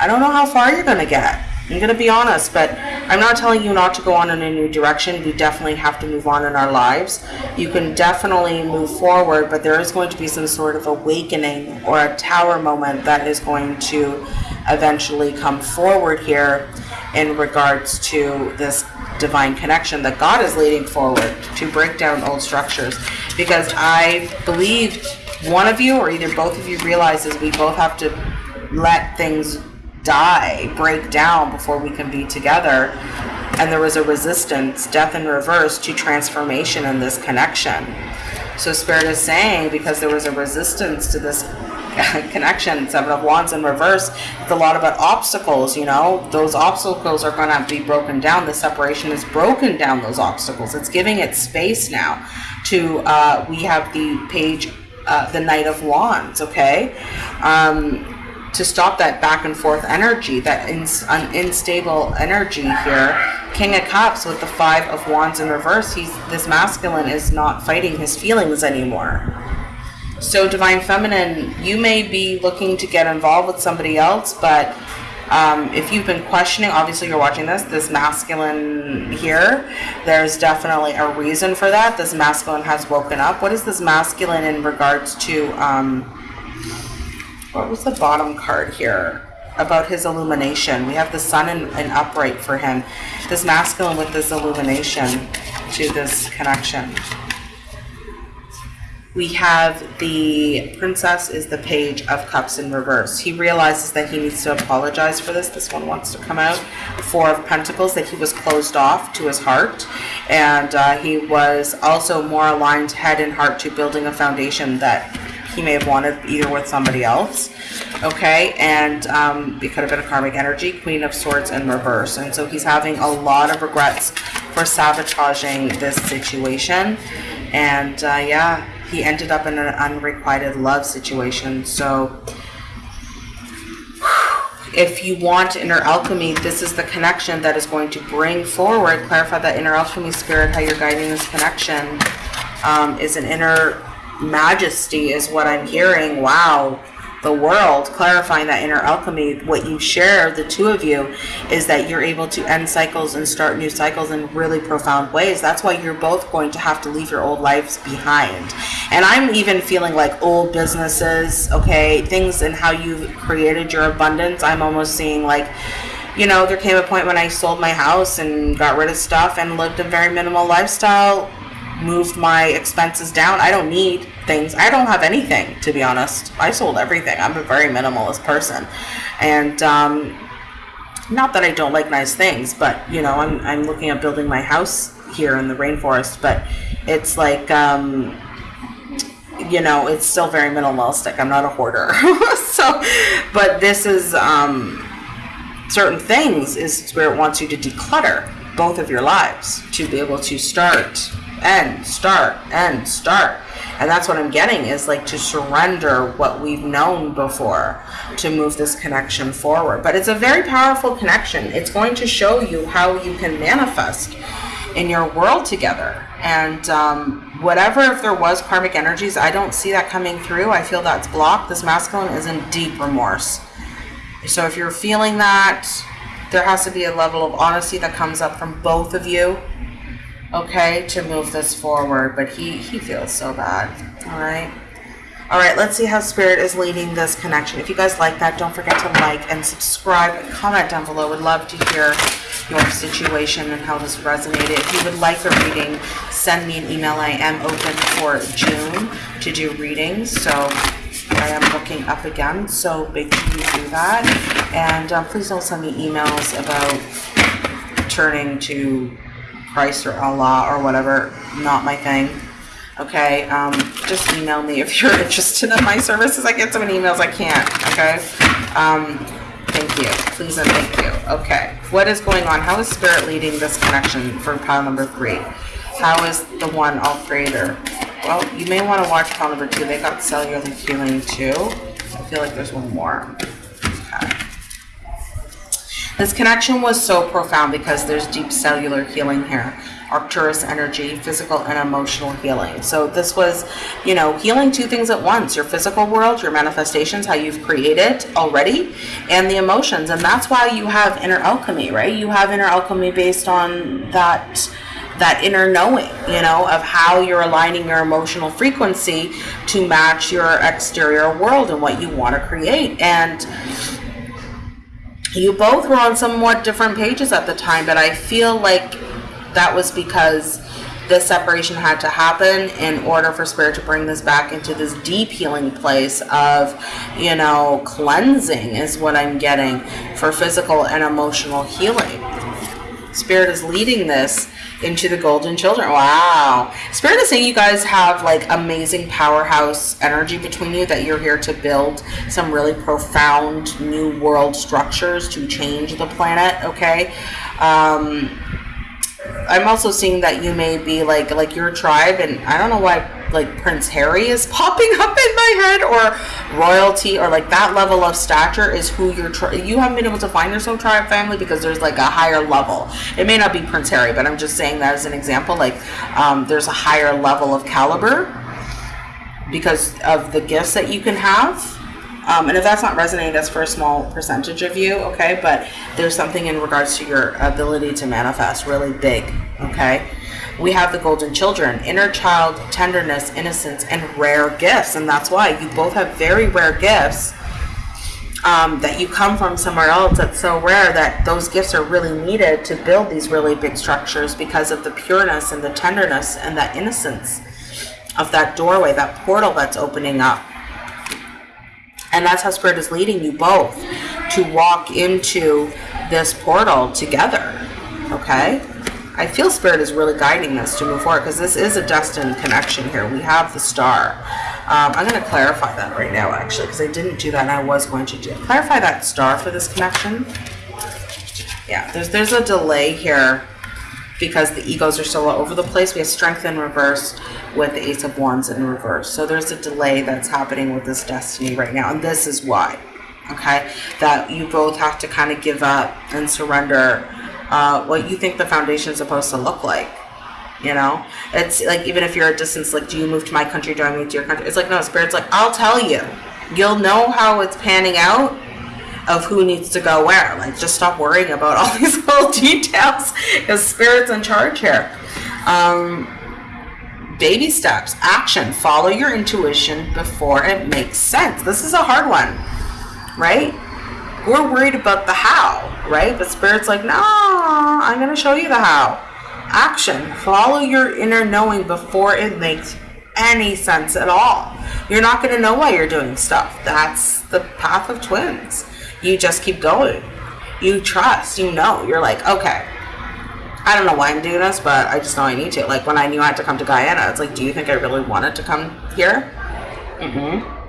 I don't know how far you're going to get. I'm going to be honest, but I'm not telling you not to go on in a new direction. We definitely have to move on in our lives. You can definitely move forward, but there is going to be some sort of awakening or a tower moment that is going to eventually come forward here in regards to this divine connection that God is leading forward to break down old structures. Because I believe one of you or either both of you realizes we both have to let things die, break down before we can be together. And there was a resistance, death in reverse, to transformation in this connection. So Spirit is saying because there was a resistance to this connection, Seven of Wands in reverse, it's a lot about obstacles, you know. Those obstacles are going to be broken down. The separation is broken down those obstacles. It's giving it space now to, uh, we have the page, uh, the Knight of Wands, okay? Um, to stop that back and forth energy, that unstable energy here. King of Cups with the Five of Wands in reverse. He's this masculine is not fighting his feelings anymore. So Divine Feminine, you may be looking to get involved with somebody else, but um, if you've been questioning, obviously you're watching this, this masculine here, there's definitely a reason for that. This masculine has woken up. What is this masculine in regards to um, what was the bottom card here? About his illumination. We have the sun in, in upright for him. This masculine with this illumination to this connection. We have the princess is the page of cups in reverse. He realizes that he needs to apologize for this. This one wants to come out. Four of pentacles, that he was closed off to his heart. And uh, he was also more aligned head and heart to building a foundation that he may have wanted either with somebody else. Okay, and um, it could have been a karmic energy, Queen of Swords in reverse. And so he's having a lot of regrets for sabotaging this situation. And uh, yeah, he ended up in an unrequited love situation. So if you want inner alchemy, this is the connection that is going to bring forward, clarify that inner alchemy spirit, how you're guiding this connection, um, is an inner majesty is what I'm hearing. Wow, the world, clarifying that inner alchemy, what you share, the two of you, is that you're able to end cycles and start new cycles in really profound ways. That's why you're both going to have to leave your old lives behind. And I'm even feeling like old businesses, okay, things and how you've created your abundance. I'm almost seeing like, you know, there came a point when I sold my house and got rid of stuff and lived a very minimal lifestyle moved my expenses down. I don't need things. I don't have anything, to be honest. I sold everything. I'm a very minimalist person. And um, not that I don't like nice things, but, you know, I'm, I'm looking at building my house here in the rainforest, but it's like, um, you know, it's still very minimalistic. I'm not a hoarder. so, but this is um, certain things is where it wants you to declutter both of your lives to be able to start end, start, end, start. And that's what I'm getting is like to surrender what we've known before to move this connection forward. But it's a very powerful connection. It's going to show you how you can manifest in your world together. And um, whatever, if there was karmic energies, I don't see that coming through. I feel that's blocked. This masculine is in deep remorse. So if you're feeling that, there has to be a level of honesty that comes up from both of you okay, to move this forward, but he, he feels so bad, all right? All right, let's see how Spirit is leading this connection. If you guys like that, don't forget to like and subscribe and comment down below. Would love to hear your situation and how this resonated. If you would like a reading, send me an email. I am open for June to do readings, so I am looking up again, so make sure you do that. And um, please don't send me emails about turning to Christ or Allah or whatever, not my thing. Okay, um, just email me if you're interested in my services. I get so many emails I can't, okay? Um, thank you. Please and thank you. Okay. What is going on? How is spirit leading this connection for pile number three? How is the one all there? Well, you may want to watch pile number two. They got cellular healing too. I feel like there's one more. Okay. This connection was so profound because there's deep cellular healing here. Arcturus energy, physical and emotional healing. So this was, you know, healing two things at once, your physical world, your manifestations, how you've created already, and the emotions. And that's why you have inner alchemy, right? You have inner alchemy based on that that inner knowing, you know, of how you're aligning your emotional frequency to match your exterior world and what you want to create. And you both were on somewhat different pages at the time, but I feel like that was because this separation had to happen in order for spirit to bring this back into this deep healing place of you know cleansing is what i'm getting for physical and emotional healing. Spirit is leading this into the golden children. Wow. Spirit is saying you guys have like amazing powerhouse energy between you that you're here to build some really profound new world structures to change the planet okay? Um I'm also seeing that you may be like like your tribe, and I don't know why like Prince Harry is popping up in my head, or royalty, or like that level of stature is who you're. Tri- you haven't been able to find your soul tribe family because there's like a higher level. It may not be Prince Harry, but I'm just saying that as an example. Like um, there's a higher level of caliber because of the gifts that you can have um, and if that's not resonating, that's for a small percentage of you, okay? But there's something in regards to your ability to manifest really big, okay? We have the golden children, inner child, tenderness, innocence, and rare gifts. And that's why you both have very rare gifts um, that you come from somewhere else that's so rare that those gifts are really needed to build these really big structures because of the pureness and the tenderness and that innocence of that doorway, that portal that's opening up. And that's how Spirit is leading you both to walk into this portal together. Okay? I feel Spirit is really guiding us to move forward because this is a destined connection here. We have the star. Um, I'm going to clarify that right now, actually, because I didn't do that and I was going to do clarify that star for this connection. Yeah, there's there's a delay here because the egos are so all over the place. We have strength in reverse with the Ace of Wands in reverse. So there's a delay that's happening with this destiny right now. And this is why, okay, that you both have to kind of give up and surrender uh, what you think the foundation is supposed to look like. You know, it's like even if you're a distance, like, do you move to my country? Do I move to your country? It's like, no, Spirit's like, I'll tell you. You'll know how it's panning out of who needs to go where. Like, just stop worrying about all these little details because Spirit's in charge here. Um, baby steps, action, follow your intuition before it makes sense. This is a hard one, right? We're worried about the how, right? But Spirit's like, no, I'm going to show you the how. Action, follow your inner knowing before it makes any sense at all. You're not going to know why you're doing stuff. That's the path of twins you just keep going. You trust, you know. You're like, okay, I don't know why I'm doing this, but I just know I need to. Like when I knew I had to come to Guyana, it's like, do you think I really wanted to come here? Mm-hmm.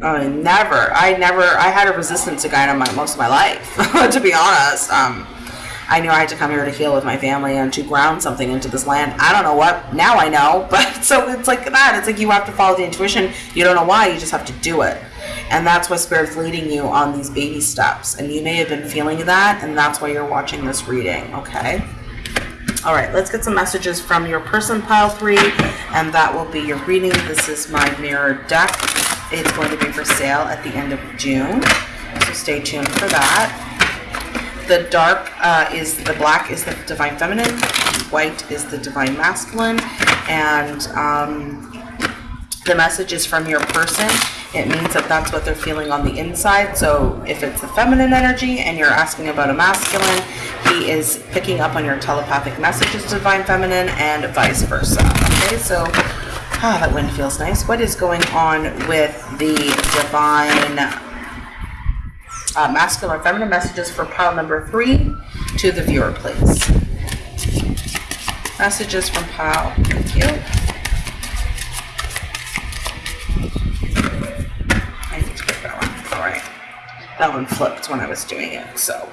I never. I never. I had a resistance to my, most of my life, to be honest. Um, I knew I had to come here to heal with my family and to ground something into this land. I don't know what. Now I know, but so it's like that. It's like you have to follow the intuition. You don't know why. You just have to do it. And that's what Spirit's leading you on these baby steps. And you may have been feeling that, and that's why you're watching this reading, okay? All right, let's get some messages from your person pile three, and that will be your reading. This is my mirror deck. It's going to be for sale at the end of June, so stay tuned for that. The dark uh, is the black is the divine feminine, white is the divine masculine, and um, the message is from your person it means that that's what they're feeling on the inside. So if it's the feminine energy and you're asking about a masculine, he is picking up on your telepathic messages, divine feminine, and vice versa. Okay, so ah, that wind feels nice. What is going on with the divine uh, masculine feminine messages for pile number three to the viewer, please? Messages from pile. Thank you. I need to pick that one flipped when I was doing it. So,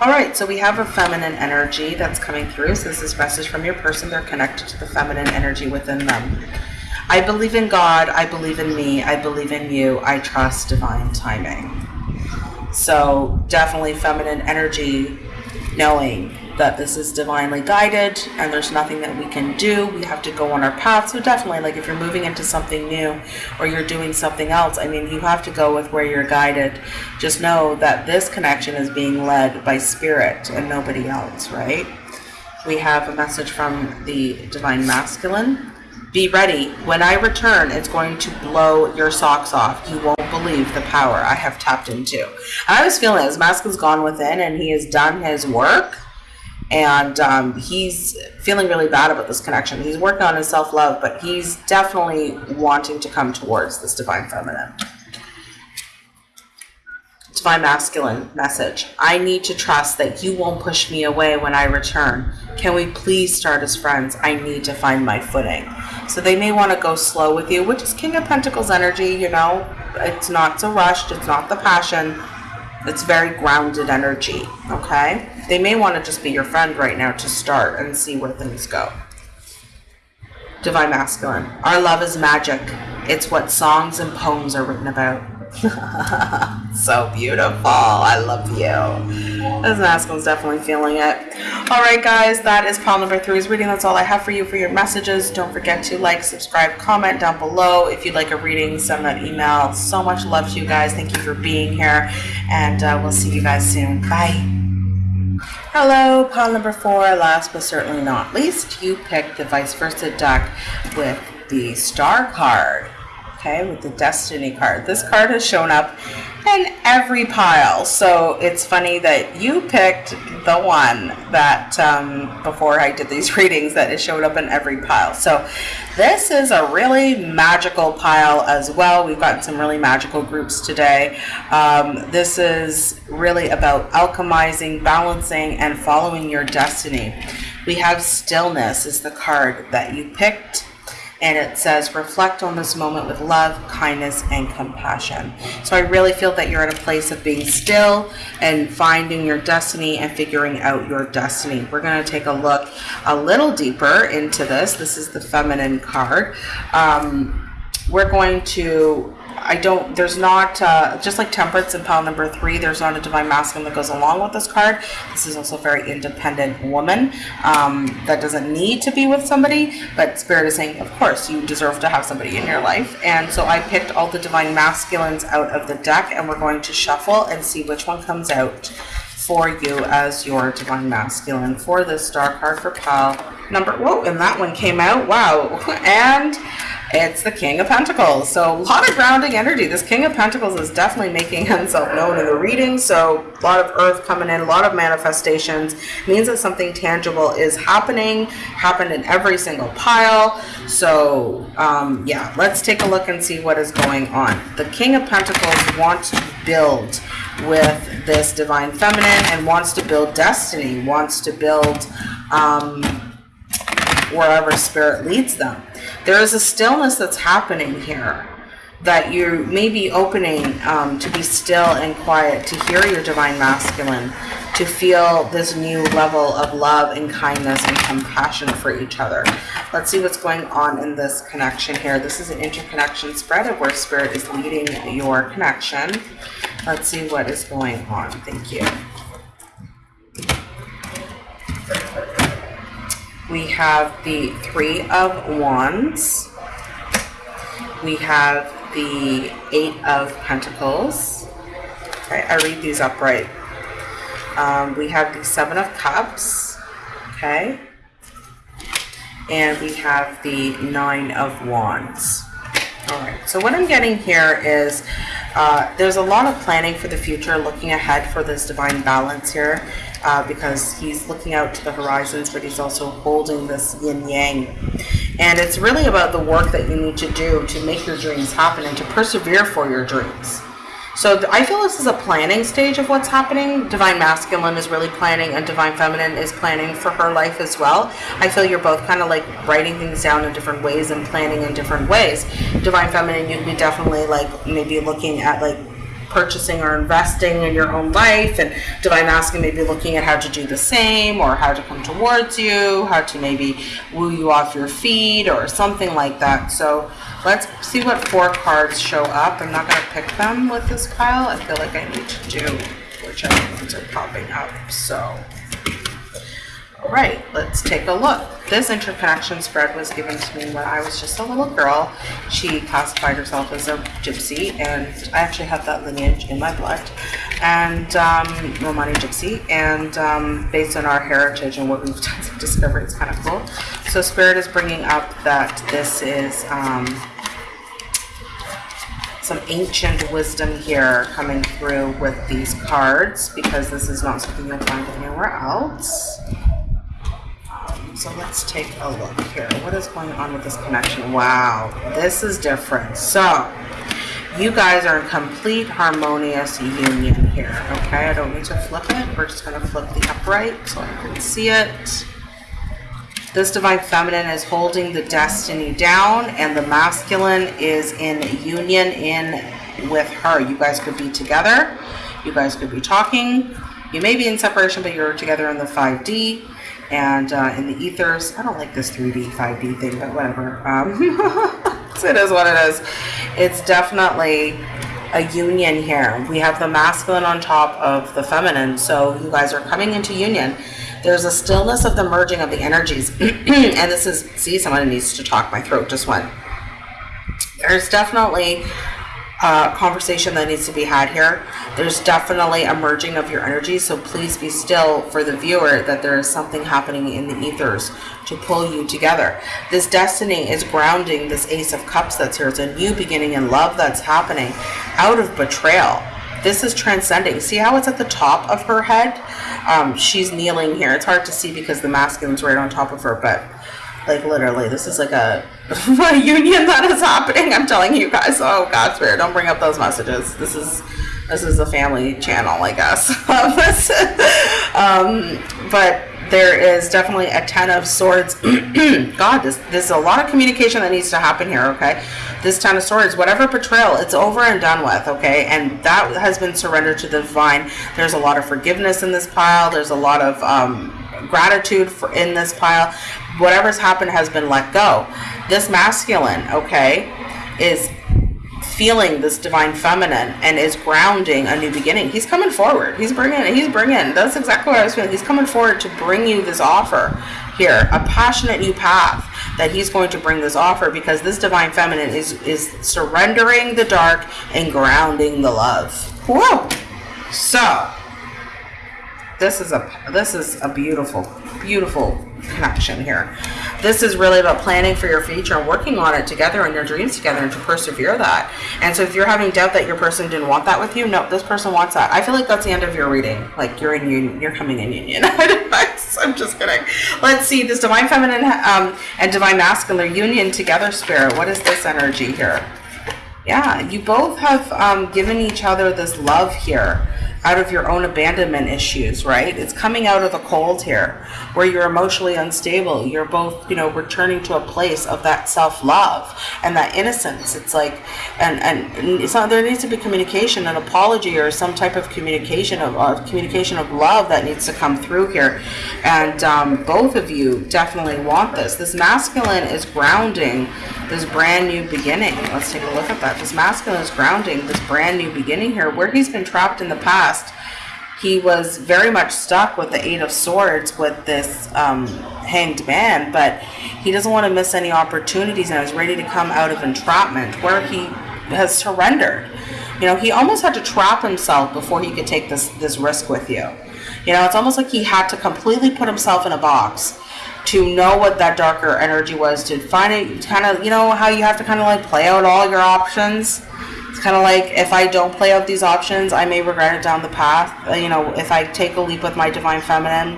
all right, so we have a feminine energy that's coming through. So this is message from your person. They're connected to the feminine energy within them. I believe in God. I believe in me. I believe in you. I trust divine timing. So definitely feminine energy, knowing that this is divinely guided and there's nothing that we can do. We have to go on our path. So definitely, like if you're moving into something new or you're doing something else, I mean, you have to go with where you're guided. Just know that this connection is being led by spirit and nobody else, right? We have a message from the divine masculine. Be ready. When I return, it's going to blow your socks off. You won't believe the power I have tapped into. I was feeling his mask has gone within and he has done his work and um, he's feeling really bad about this connection. He's working on his self love, but he's definitely wanting to come towards this divine feminine. Divine masculine message. I need to trust that you won't push me away when I return. Can we please start as friends? I need to find my footing. So they may want to go slow with you, which is King of Pentacles energy, you know. It's not so rushed, it's not the passion. It's very grounded energy, okay? They may want to just be your friend right now to start and see where things go. Divine Masculine. Our love is magic. It's what songs and poems are written about. so beautiful. I love you. This masculine's definitely feeling it. All right, guys, that is pile number three's reading. That's all I have for you for your messages. Don't forget to like, subscribe, comment down below. If you'd like a reading, send that email. So much love to you guys. Thank you for being here, and uh, we'll see you guys soon. Bye. Hello, pile number four. Last but certainly not least, you picked the vice versa deck with the star card. Okay, with the destiny card. This card has shown up in every pile. So it's funny that you picked the one that um, before I did these readings that it showed up in every pile. So this is a really magical pile as well. We've gotten some really magical groups today. Um, this is really about alchemizing, balancing, and following your destiny. We have stillness is the card that you picked and it says reflect on this moment with love, kindness, and compassion. So I really feel that you're at a place of being still and finding your destiny and figuring out your destiny. We're going to take a look a little deeper into this. This is the feminine card. Um, we're going to I don't, there's not, uh, just like Temperance in pile number three, there's not a Divine Masculine that goes along with this card. This is also a very independent woman um, that doesn't need to be with somebody, but Spirit is saying, of course, you deserve to have somebody in your life. And so I picked all the Divine Masculines out of the deck, and we're going to shuffle and see which one comes out for you as your Divine Masculine for this star card for pile number, whoa, and that one came out, wow. And it's the King of Pentacles. So a lot of grounding energy. This King of Pentacles is definitely making himself known in the reading. So a lot of earth coming in, a lot of manifestations. means that something tangible is happening, happened in every single pile. So um, yeah, let's take a look and see what is going on. The King of Pentacles wants to build with this Divine Feminine and wants to build destiny, wants to build um, wherever Spirit leads them. There is a stillness that's happening here that you may be opening um, to be still and quiet, to hear your divine masculine, to feel this new level of love and kindness and compassion for each other. Let's see what's going on in this connection here. This is an interconnection spread of where spirit is leading your connection. Let's see what is going on. Thank you. We have the Three of Wands. We have the Eight of Pentacles. Okay, I read these upright. Um, we have the Seven of Cups. Okay. And we have the Nine of Wands. All right, so what I'm getting here is uh, there's a lot of planning for the future, looking ahead for this divine balance here uh, because he's looking out to the horizons, but he's also holding this yin yang. And it's really about the work that you need to do to make your dreams happen and to persevere for your dreams. So I feel this is a planning stage of what's happening. Divine Masculine is really planning and Divine Feminine is planning for her life as well. I feel you're both kind of like writing things down in different ways and planning in different ways. Divine Feminine, you'd be definitely like maybe looking at like purchasing or investing in your own life? And divine masculine may be looking at how to do the same or how to come towards you? How to maybe woo you off your feet or something like that? So let's see what four cards show up. I'm not going to pick them with this pile. I feel like i need to do whichever ones are popping up so right, let's take a look. This interconnection spread was given to me when I was just a little girl. She classified herself as a gypsy, and I actually have that lineage in my blood, and um, Romani gypsy. And um, based on our heritage and what we've discovered, it's kind of cool. So Spirit is bringing up that this is um, some ancient wisdom here coming through with these cards because this is not something you'll find anywhere else. So let's take a look here. What is going on with this connection? Wow, this is different. So you guys are in complete harmonious union here. Okay, I don't need to flip it. We're just going to flip the upright so I can see it. This divine feminine is holding the destiny down, and the masculine is in union in with her. You guys could be together. You guys could be talking. You may be in separation, but you're together in the 5D and uh, in the ethers. I don't like this 3D, 5D thing, but whatever. Um, it is what it is. It's definitely a union here. We have the masculine on top of the feminine, so you guys are coming into union. There's a stillness of the merging of the energies, and this is, see, someone needs to talk. My throat just went. There's definitely uh, conversation that needs to be had here. There's definitely a merging of your energy, so please be still for the viewer that there is something happening in the ethers to pull you together. This destiny is grounding this Ace of Cups that's here. It's a new beginning in love that's happening out of betrayal. This is transcending. See how it's at the top of her head? Um, she's kneeling here. It's hard to see because the masculine's right on top of her, but like literally, this is like a, a union that is happening. I'm telling you guys. Oh God, spirit, don't bring up those messages. This is this is a family channel, I guess. um, but there is definitely a ten of swords. God, this there's a lot of communication that needs to happen here. Okay, this ten of swords, whatever betrayal, it's over and done with. Okay, and that has been surrendered to the divine. There's a lot of forgiveness in this pile. There's a lot of um, gratitude for in this pile whatever's happened has been let go. This masculine, okay, is feeling this divine feminine and is grounding a new beginning. He's coming forward. He's bringing. He's bringing. That's exactly what I was feeling. He's coming forward to bring you this offer here, a passionate new path that he's going to bring this offer because this divine feminine is is surrendering the dark and grounding the love. Whoa. So this is a this is a beautiful beautiful connection here. This is really about planning for your future and working on it together and your dreams together and to persevere that. And so if you're having doubt that your person didn't want that with you no this person wants that. I feel like that's the end of your reading. Like you're in union you're coming in union. I'm just kidding. Let's see this divine feminine um, and divine masculine union together spirit what is this energy here? Yeah you both have um, given each other this love here out of your own abandonment issues, right? It's coming out of the cold here where you're emotionally unstable. You're both, you know, returning to a place of that self-love and that innocence. It's like, and, and it's not, there needs to be communication, an apology or some type of communication of uh, communication of love that needs to come through here. And um, both of you definitely want this. This masculine is grounding this brand new beginning. Let's take a look at that. This masculine is grounding this brand new beginning here where he's been trapped in the past. He was very much stuck with the Eight of Swords with this um, hanged man, but he doesn't want to miss any opportunities and is ready to come out of entrapment where he has surrendered. You know, he almost had to trap himself before he could take this, this risk with you. You know, it's almost like he had to completely put himself in a box to know what that darker energy was, to find it, kind of, you know, how you have to kind of like play out all your options. It's kind of like if I don't play out these options, I may regret it down the path. Uh, you know, if I take a leap with my divine feminine,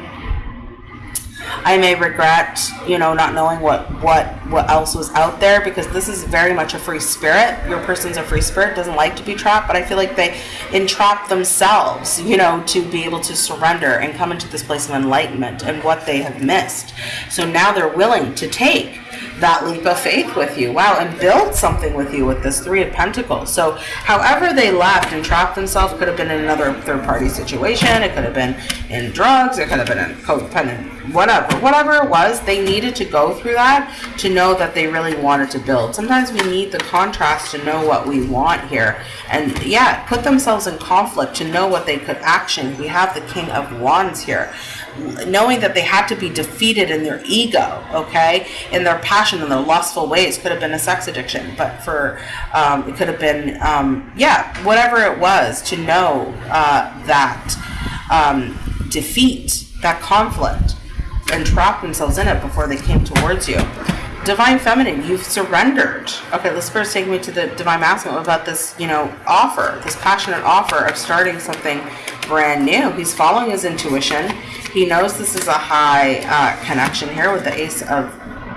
I may regret, you know, not knowing what what what else was out there because this is very much a free spirit. Your person's a free spirit, doesn't like to be trapped, but I feel like they entrap themselves, you know, to be able to surrender and come into this place of enlightenment and what they have missed. So now they're willing to take that leap of faith with you. Wow, and build something with you with this Three of Pentacles. So, however they left and trapped themselves could have been in another third party situation. It could have been in drugs. It could have been in codependent, whatever. Whatever it was, they needed to go through that to know that they really wanted to build. Sometimes we need the contrast to know what we want here. And yeah, put themselves in conflict to know what they could action. We have the King of Wands here knowing that they had to be defeated in their ego, okay, in their passion, in their lustful ways. Could have been a sex addiction, but for um, it could have been, um, yeah, whatever it was, to know uh, that um, defeat, that conflict, and trap themselves in it before they came towards you. Divine Feminine, you've surrendered. Okay, the Spirit's taking me to the Divine Masculine about this, you know, offer, this passionate offer of starting something brand new. He's following his intuition. He knows this is a high uh, connection here with the Ace of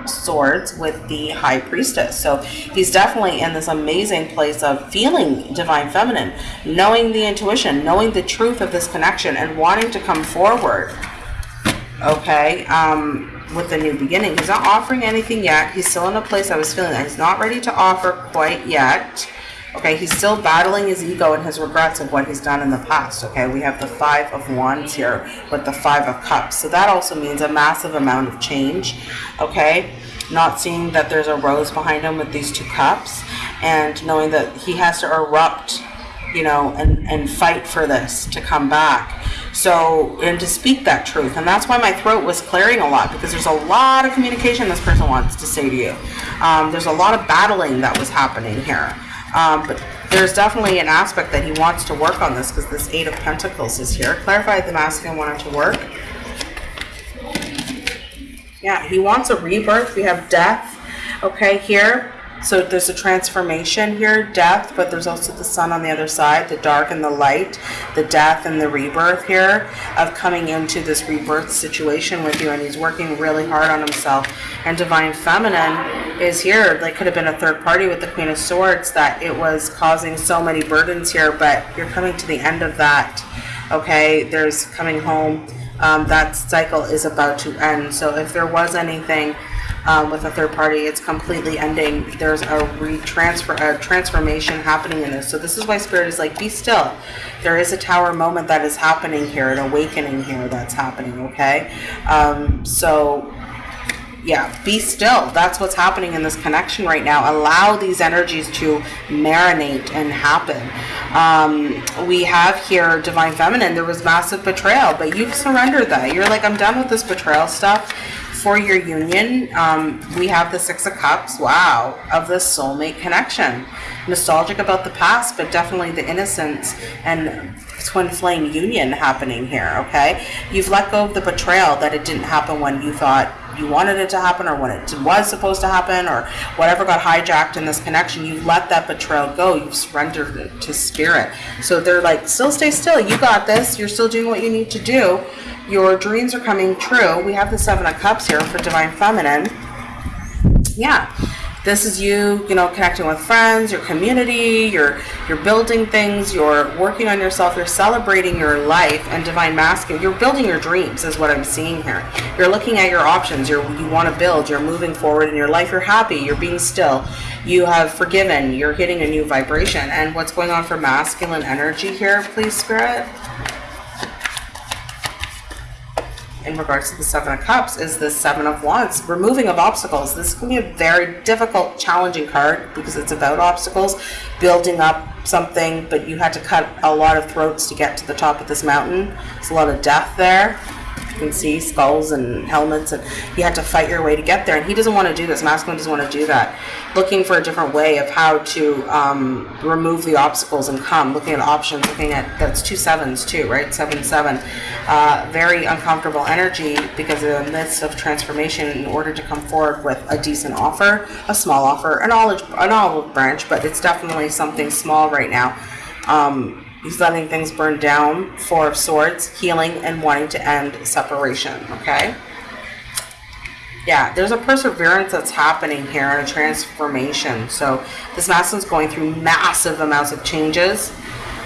Swords with the High Priestess. So he's definitely in this amazing place of feeling Divine Feminine, knowing the intuition, knowing the truth of this connection, and wanting to come forward. Okay, um, with the new beginning. He's not offering anything yet. He's still in a place I was feeling that he's not ready to offer quite yet. Okay, he's still battling his ego and his regrets of what he's done in the past. Okay, we have the Five of Wands here with the Five of Cups. So that also means a massive amount of change. Okay, not seeing that there's a rose behind him with these two cups and knowing that he has to erupt, you know, and, and fight for this to come back. So, and to speak that truth. And that's why my throat was clearing a lot because there's a lot of communication this person wants to say to you. Um, there's a lot of battling that was happening here. Um, but there's definitely an aspect that he wants to work on this because this Eight of Pentacles is here. Clarify the masculine wanted to work. Yeah, he wants a rebirth. We have death, okay, here. So there's a transformation here, death, but there's also the sun on the other side, the dark and the light, the death and the rebirth here of coming into this rebirth situation with you. And he's working really hard on himself. And Divine Feminine is here. Like could have been a third party with the Queen of Swords that it was causing so many burdens here, but you're coming to the end of that. Okay, there's coming home. Um, that cycle is about to end. So if there was anything um, with a third party. It's completely ending. There's a retransfer, a transformation happening in this. So this is why Spirit is like, be still. There is a tower moment that is happening here, an awakening here that's happening, okay? Um, so yeah, be still. That's what's happening in this connection right now. Allow these energies to marinate and happen. Um, we have here Divine Feminine. There was massive betrayal, but you've surrendered that. You're like, I'm done with this betrayal stuff for your union, um, we have the Six of Cups, wow, of the soulmate connection. Nostalgic about the past, but definitely the innocence and twin flame union happening here, okay? You've let go of the betrayal that it didn't happen when you thought you wanted it to happen or when it was supposed to happen or whatever got hijacked in this connection, you've let that betrayal go. You've surrendered it to spirit. So they're like, still stay still. You got this. You're still doing what you need to do. Your dreams are coming true. We have the Seven of Cups here for Divine Feminine. Yeah. This is you, you know, connecting with friends, your community, you're you're building things, you're working on yourself, you're celebrating your life and divine masculine. You're building your dreams is what I'm seeing here. You're looking at your options, you're you want to build, you're moving forward in your life, you're happy, you're being still. You have forgiven, you're hitting a new vibration. And what's going on for masculine energy here, please spirit? In regards to the Seven of Cups is the Seven of Wands, removing of obstacles. This can be a very difficult, challenging card because it's about obstacles, building up something, but you had to cut a lot of throats to get to the top of this mountain. There's a lot of death there. Can see skulls and helmets, and you had to fight your way to get there. And he doesn't want to do this. Masculine doesn't want to do that. Looking for a different way of how to um, remove the obstacles and come. Looking at options. Looking at that's two sevens too, right? Seven seven. Uh, very uncomfortable energy because in the midst of transformation, in order to come forward with a decent offer, a small offer, an olive an olive branch, but it's definitely something small right now. Um, letting things burn down. Four of Swords, healing and wanting to end separation. Okay. Yeah, there's a perseverance that's happening here and a transformation. So this masculine's going through massive amounts of changes.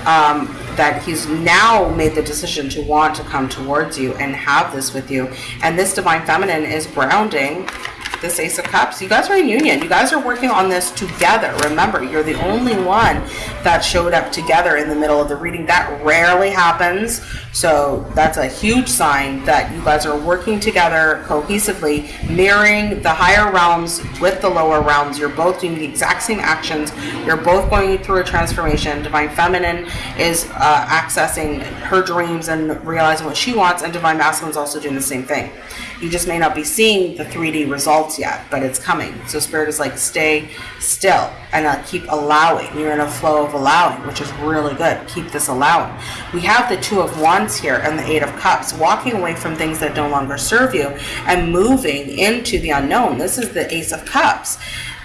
Um, that he's now made the decision to want to come towards you and have this with you. And this divine feminine is grounding this Ace of Cups. You guys are in union. You guys are working on this together. Remember, you're the only one that showed up together in the middle of the reading. That rarely happens. So that's a huge sign that you guys are working together cohesively, mirroring the higher realms with the lower realms. You're both doing the exact same actions. You're both going through a transformation. Divine Feminine is uh, accessing her dreams and realizing what she wants, and Divine Masculine is also doing the same thing. You just may not be seeing the 3D results yet, but it's coming. So Spirit is like, stay still and uh, keep allowing. You're in a flow of allowing, which is really good. Keep this allowing. We have the Two of Wands here and the Eight of Cups, walking away from things that no longer serve you and moving into the unknown. This is the Ace of Cups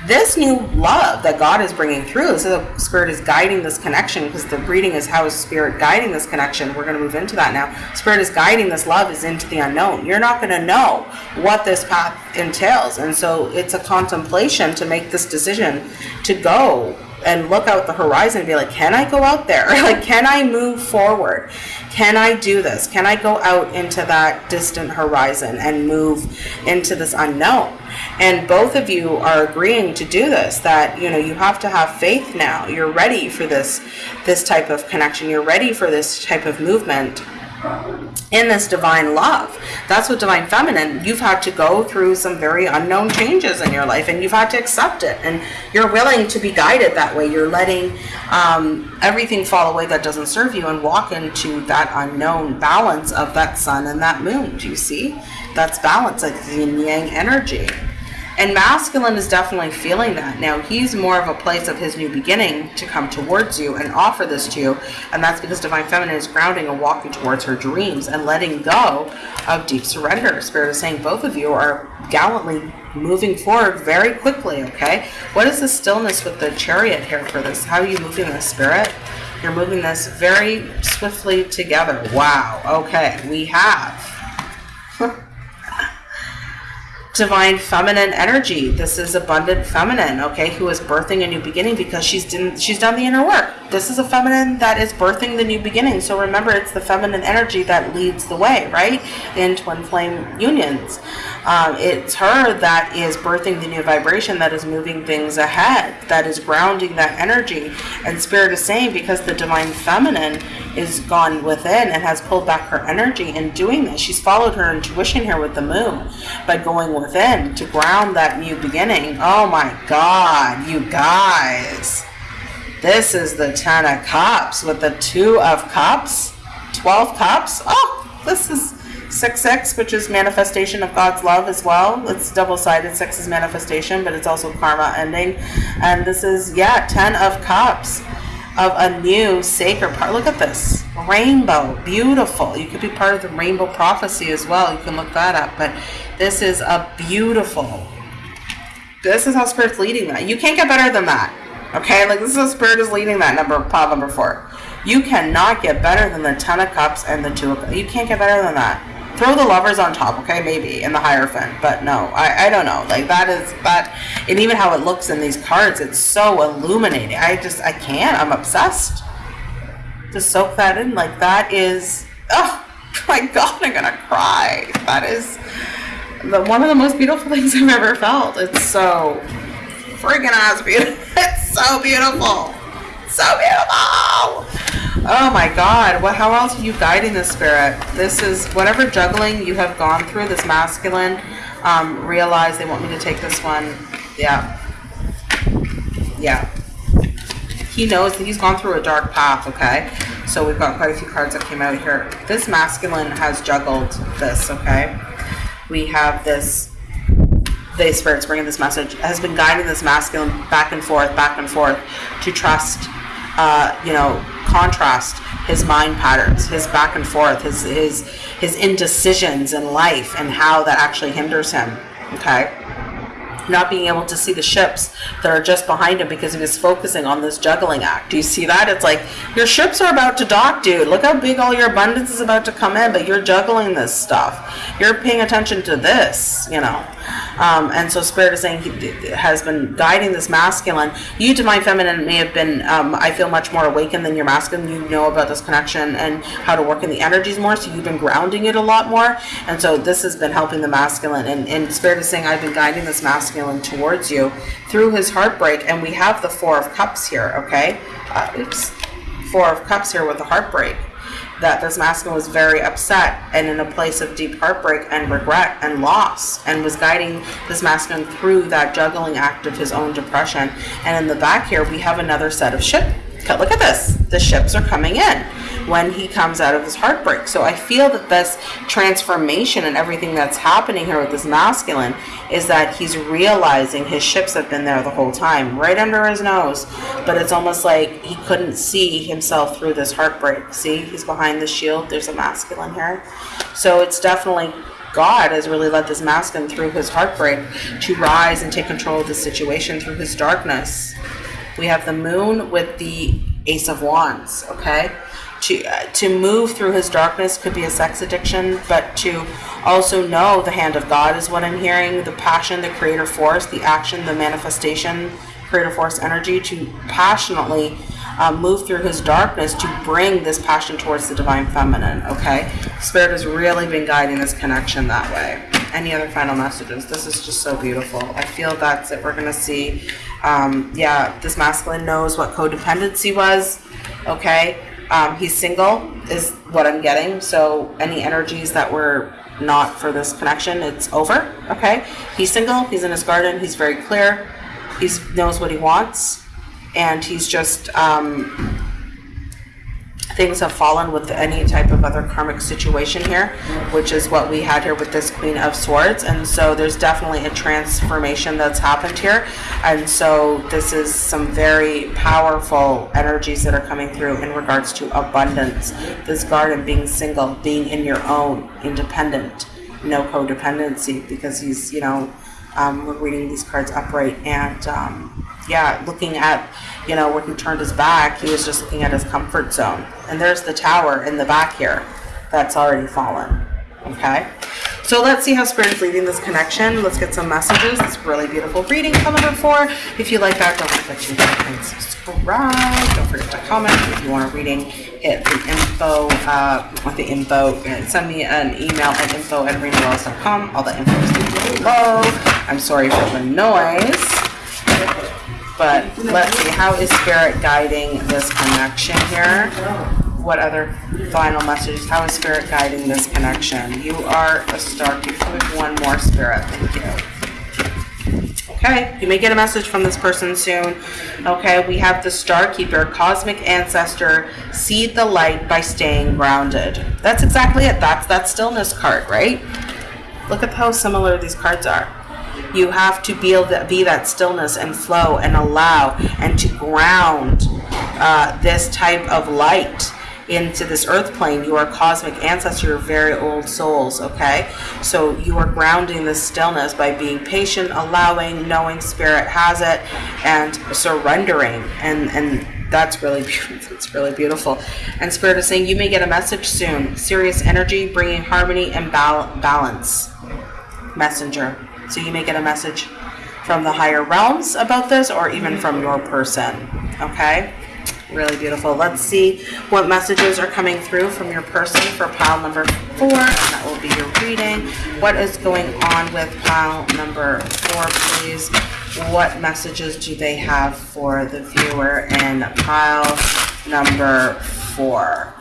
this new love that God is bringing through, this is a spirit is guiding this connection because the reading is how is spirit guiding this connection. We're going to move into that now. Spirit is guiding this love is into the unknown. You're not going to know what this path entails. And so it's a contemplation to make this decision to go and look out the horizon and be like, can I go out there? like, can I move forward? Can I do this? Can I go out into that distant horizon and move into this unknown? And both of you are agreeing to do this, that, you know, you have to have faith now. You're ready for this, this type of connection. You're ready for this type of movement in this divine love. That's what divine feminine, you've had to go through some very unknown changes in your life and you've had to accept it. And you're willing to be guided that way. You're letting um, everything fall away that doesn't serve you and walk into that unknown balance of that sun and that moon. Do you see? That's balance, like yin yang energy. And masculine is definitely feeling that. Now, he's more of a place of his new beginning to come towards you and offer this to you. And that's because Divine Feminine is grounding and walking towards her dreams and letting go of deep surrender. Spirit is saying both of you are gallantly moving forward very quickly, okay? What is the stillness with the chariot here for this? How are you moving the spirit? You're moving this very swiftly together. Wow. Okay, we have divine feminine energy. This is abundant feminine, okay, who is birthing a new beginning because she's done, she's done the inner work. This is a feminine that is birthing the new beginning. So remember, it's the feminine energy that leads the way, right, in twin flame unions. Um, it's her that is birthing the new vibration that is moving things ahead, that is grounding that energy. And Spirit is saying because the divine feminine is gone within and has pulled back her energy in doing this, she's followed her intuition here with the moon by going within to ground that new beginning. Oh my God, you guys. This is the Ten of Cups with the Two of Cups, 12 Cups. Oh, this is 6-6, which is manifestation of God's love as well. It's double-sided. 6 is manifestation, but it's also karma ending. And this is, yeah, 10 of Cups of a new sacred part. Look at this. Rainbow. Beautiful. You could be part of the rainbow prophecy as well. You can look that up. But this is a beautiful. This is how Spirit's leading that. You can't get better than that. Okay? Like, this is how Spirit is leading that number, pile number four. You cannot get better than the Ten of Cups and the Two of Cups. You can't get better than that throw the lovers on top, okay, maybe, in the Hierophant, but no, I, I don't know, like, that is, that, and even how it looks in these cards, it's so illuminating, I just, I can't, I'm obsessed, to soak that in, like, that is, oh, my god, I'm gonna cry, that is the, one of the most beautiful things I've ever felt, it's so freaking beautiful, it's so beautiful, so beautiful! Oh my God! What? How else are you guiding the spirit? This is whatever juggling you have gone through. This masculine. Um, realize they want me to take this one. Yeah. Yeah. He knows that he's gone through a dark path. Okay. So we've got quite a few cards that came out here. This masculine has juggled this. Okay. We have this the spirit's bringing this message has been guiding this masculine back and forth back and forth to trust uh, you know contrast his mind patterns, his back and forth, his his his indecisions in life, and how that actually hinders him. Okay. not being able to see the ships that are just behind him because he was focusing on this juggling act. Do you see that? It's like your ships are about to dock, dude. Look how big all your abundance is about to come in, but you're juggling this stuff. You're paying attention to this, you know. Um, and so Spirit is saying he has been guiding this masculine. You, Divine Feminine, may have been, um, I feel, much more awakened than your masculine. You know about this connection and how to work in the energies more, so you've been grounding it a lot more. And so this has been helping the masculine. And, and Spirit is saying, I've been guiding this masculine towards you through his heartbreak. And we have the Four of Cups here, okay? Uh, oops. Four of Cups here with the heartbreak that this masculine was very upset and in a place of deep heartbreak and regret and loss and was guiding this masculine through that juggling act of his own depression. And in the back here, we have another set of ship. Look at this. The ships are coming in when he comes out of his heartbreak. So I feel that this transformation and everything that's happening here with this masculine is that he's realizing his ships have been there the whole time, right under his nose. But it's almost like he couldn't see himself through this heartbreak. See, he's behind the shield. There's a masculine here. So it's definitely God has really led this masculine through his heartbreak to rise and take control of the situation through his darkness. We have the moon with the ace of wands, okay? to uh, to move through his darkness could be a sex addiction, but to also know the hand of God is what I'm hearing, the passion, the creator force, the action, the manifestation, creator force energy to passionately uh, move through his darkness to bring this passion towards the divine feminine. Okay, Spirit has really been guiding this connection that way. Any other final messages? This is just so beautiful. I feel that's it. We're gonna see. Um, yeah, this masculine knows what codependency was. Okay, um, he's single, is what I'm getting. So any energies that were not for this connection, it's over. Okay. He's single. He's in his garden. He's very clear. He knows what he wants, and he's just um, things have fallen with any type of other karmic situation here, which is what we had here with this Queen of Swords. And so there's definitely a transformation that's happened here. And so this is some very powerful energies that are coming through in regards to abundance. This garden being single, being in your own, independent, no codependency, because he's, you know, um, we're reading these cards upright and um, yeah, looking at, you know, when he turned his back, he was just looking at his comfort zone. And there's the tower in the back here that's already fallen. Okay? So let's see how Spirit is leading this connection. Let's get some messages. It's really beautiful reading coming number four. If you like that, don't forget to like and subscribe. Don't forget to comment. If you want a reading, hit the info, uh, with the info, send me an email at info at arenawells.com. All the info is below. I'm sorry for the noise. But let's see, how is Spirit guiding this connection here? What other final messages? How is Spirit guiding this connection? You are a star. Give one more Spirit. Thank you. Okay, you may get a message from this person soon. Okay, we have the Star Keeper, Cosmic Ancestor, seed the light by staying grounded. That's exactly it. That's that stillness card, right? Look at how similar these cards are. You have to be able to be that stillness and flow and allow and to ground uh, this type of light into this earth plane. You are cosmic ancestor, you're very old souls, okay? So you are grounding the stillness by being patient, allowing, knowing spirit has it, and surrendering. And, and that's really beautiful. It's really beautiful. And Spirit is saying you may get a message soon. Sirius energy, bringing harmony and bal balance. Messenger. So you may get a message from the higher realms about this or even from your person. Okay? Really beautiful. Let's see what messages are coming through from your person for pile number four. That will be your reading. What is going on with pile number four, please? What messages do they have for the viewer in pile number four?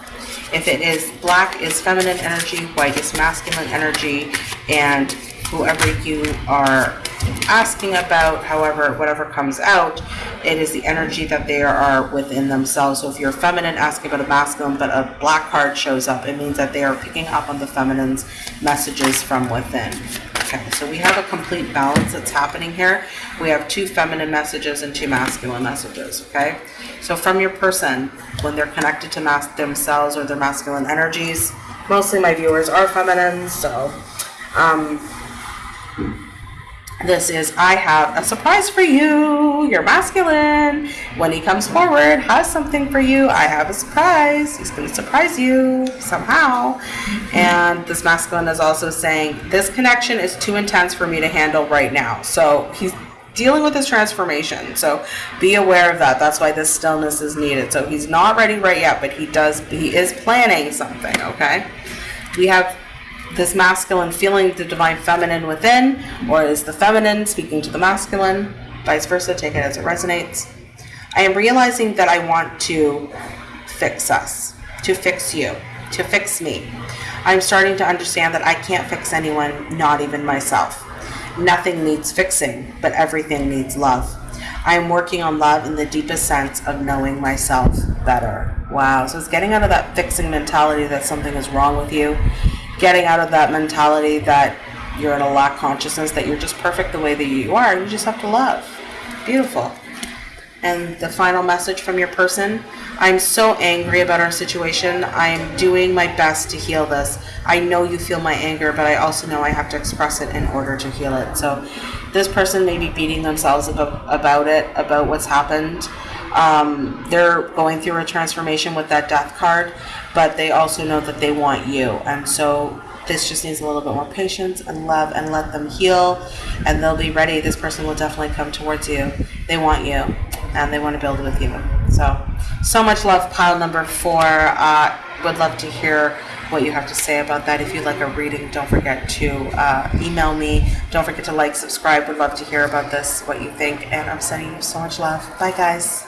If it is black is feminine energy, white is masculine energy, and whoever you are asking about, however, whatever comes out, it is the energy that they are within themselves. So if you're feminine asking about a masculine, but a black card shows up, it means that they are picking up on the feminine's messages from within. Okay, so we have a complete balance that's happening here. We have two feminine messages and two masculine messages, okay? So from your person, when they're connected to mas themselves or their masculine energies, mostly my viewers are feminine, so um, This is I have a surprise for you. You're masculine. When he comes forward, has something for you. I have a surprise. He's going to surprise you somehow. And this masculine is also saying this connection is too intense for me to handle right now. So he's dealing with his transformation. So be aware of that. That's why this stillness is needed. So he's not ready right yet, but he does he is planning something, okay? We have this masculine feeling the divine feminine within, or is the feminine speaking to the masculine, vice versa, take it as it resonates. I am realizing that I want to fix us, to fix you, to fix me. I'm starting to understand that I can't fix anyone, not even myself. Nothing needs fixing, but everything needs love. I am working on love in the deepest sense of knowing myself better. Wow. So it's getting out of that fixing mentality that something is wrong with you getting out of that mentality that you're in a lack consciousness, that you're just perfect the way that you are. You just have to love. Beautiful. And the final message from your person I'm so angry about our situation. I'm doing my best to heal this. I know you feel my anger, but I also know I have to express it in order to heal it. So, this person may be beating themselves about, about it, about what's happened. Um, they're going through a transformation with that death card, but they also know that they want you. And so this just needs a little bit more patience and love and let them heal and they'll be ready. This person will definitely come towards you. They want you and they want to build with you. So, so much love, pile number four. Uh, would love to hear what you have to say about that. If you'd like a reading, don't forget to uh, email me. Don't forget to like, subscribe. Would love to hear about this, what you think. And I'm sending you so much love. Bye, guys.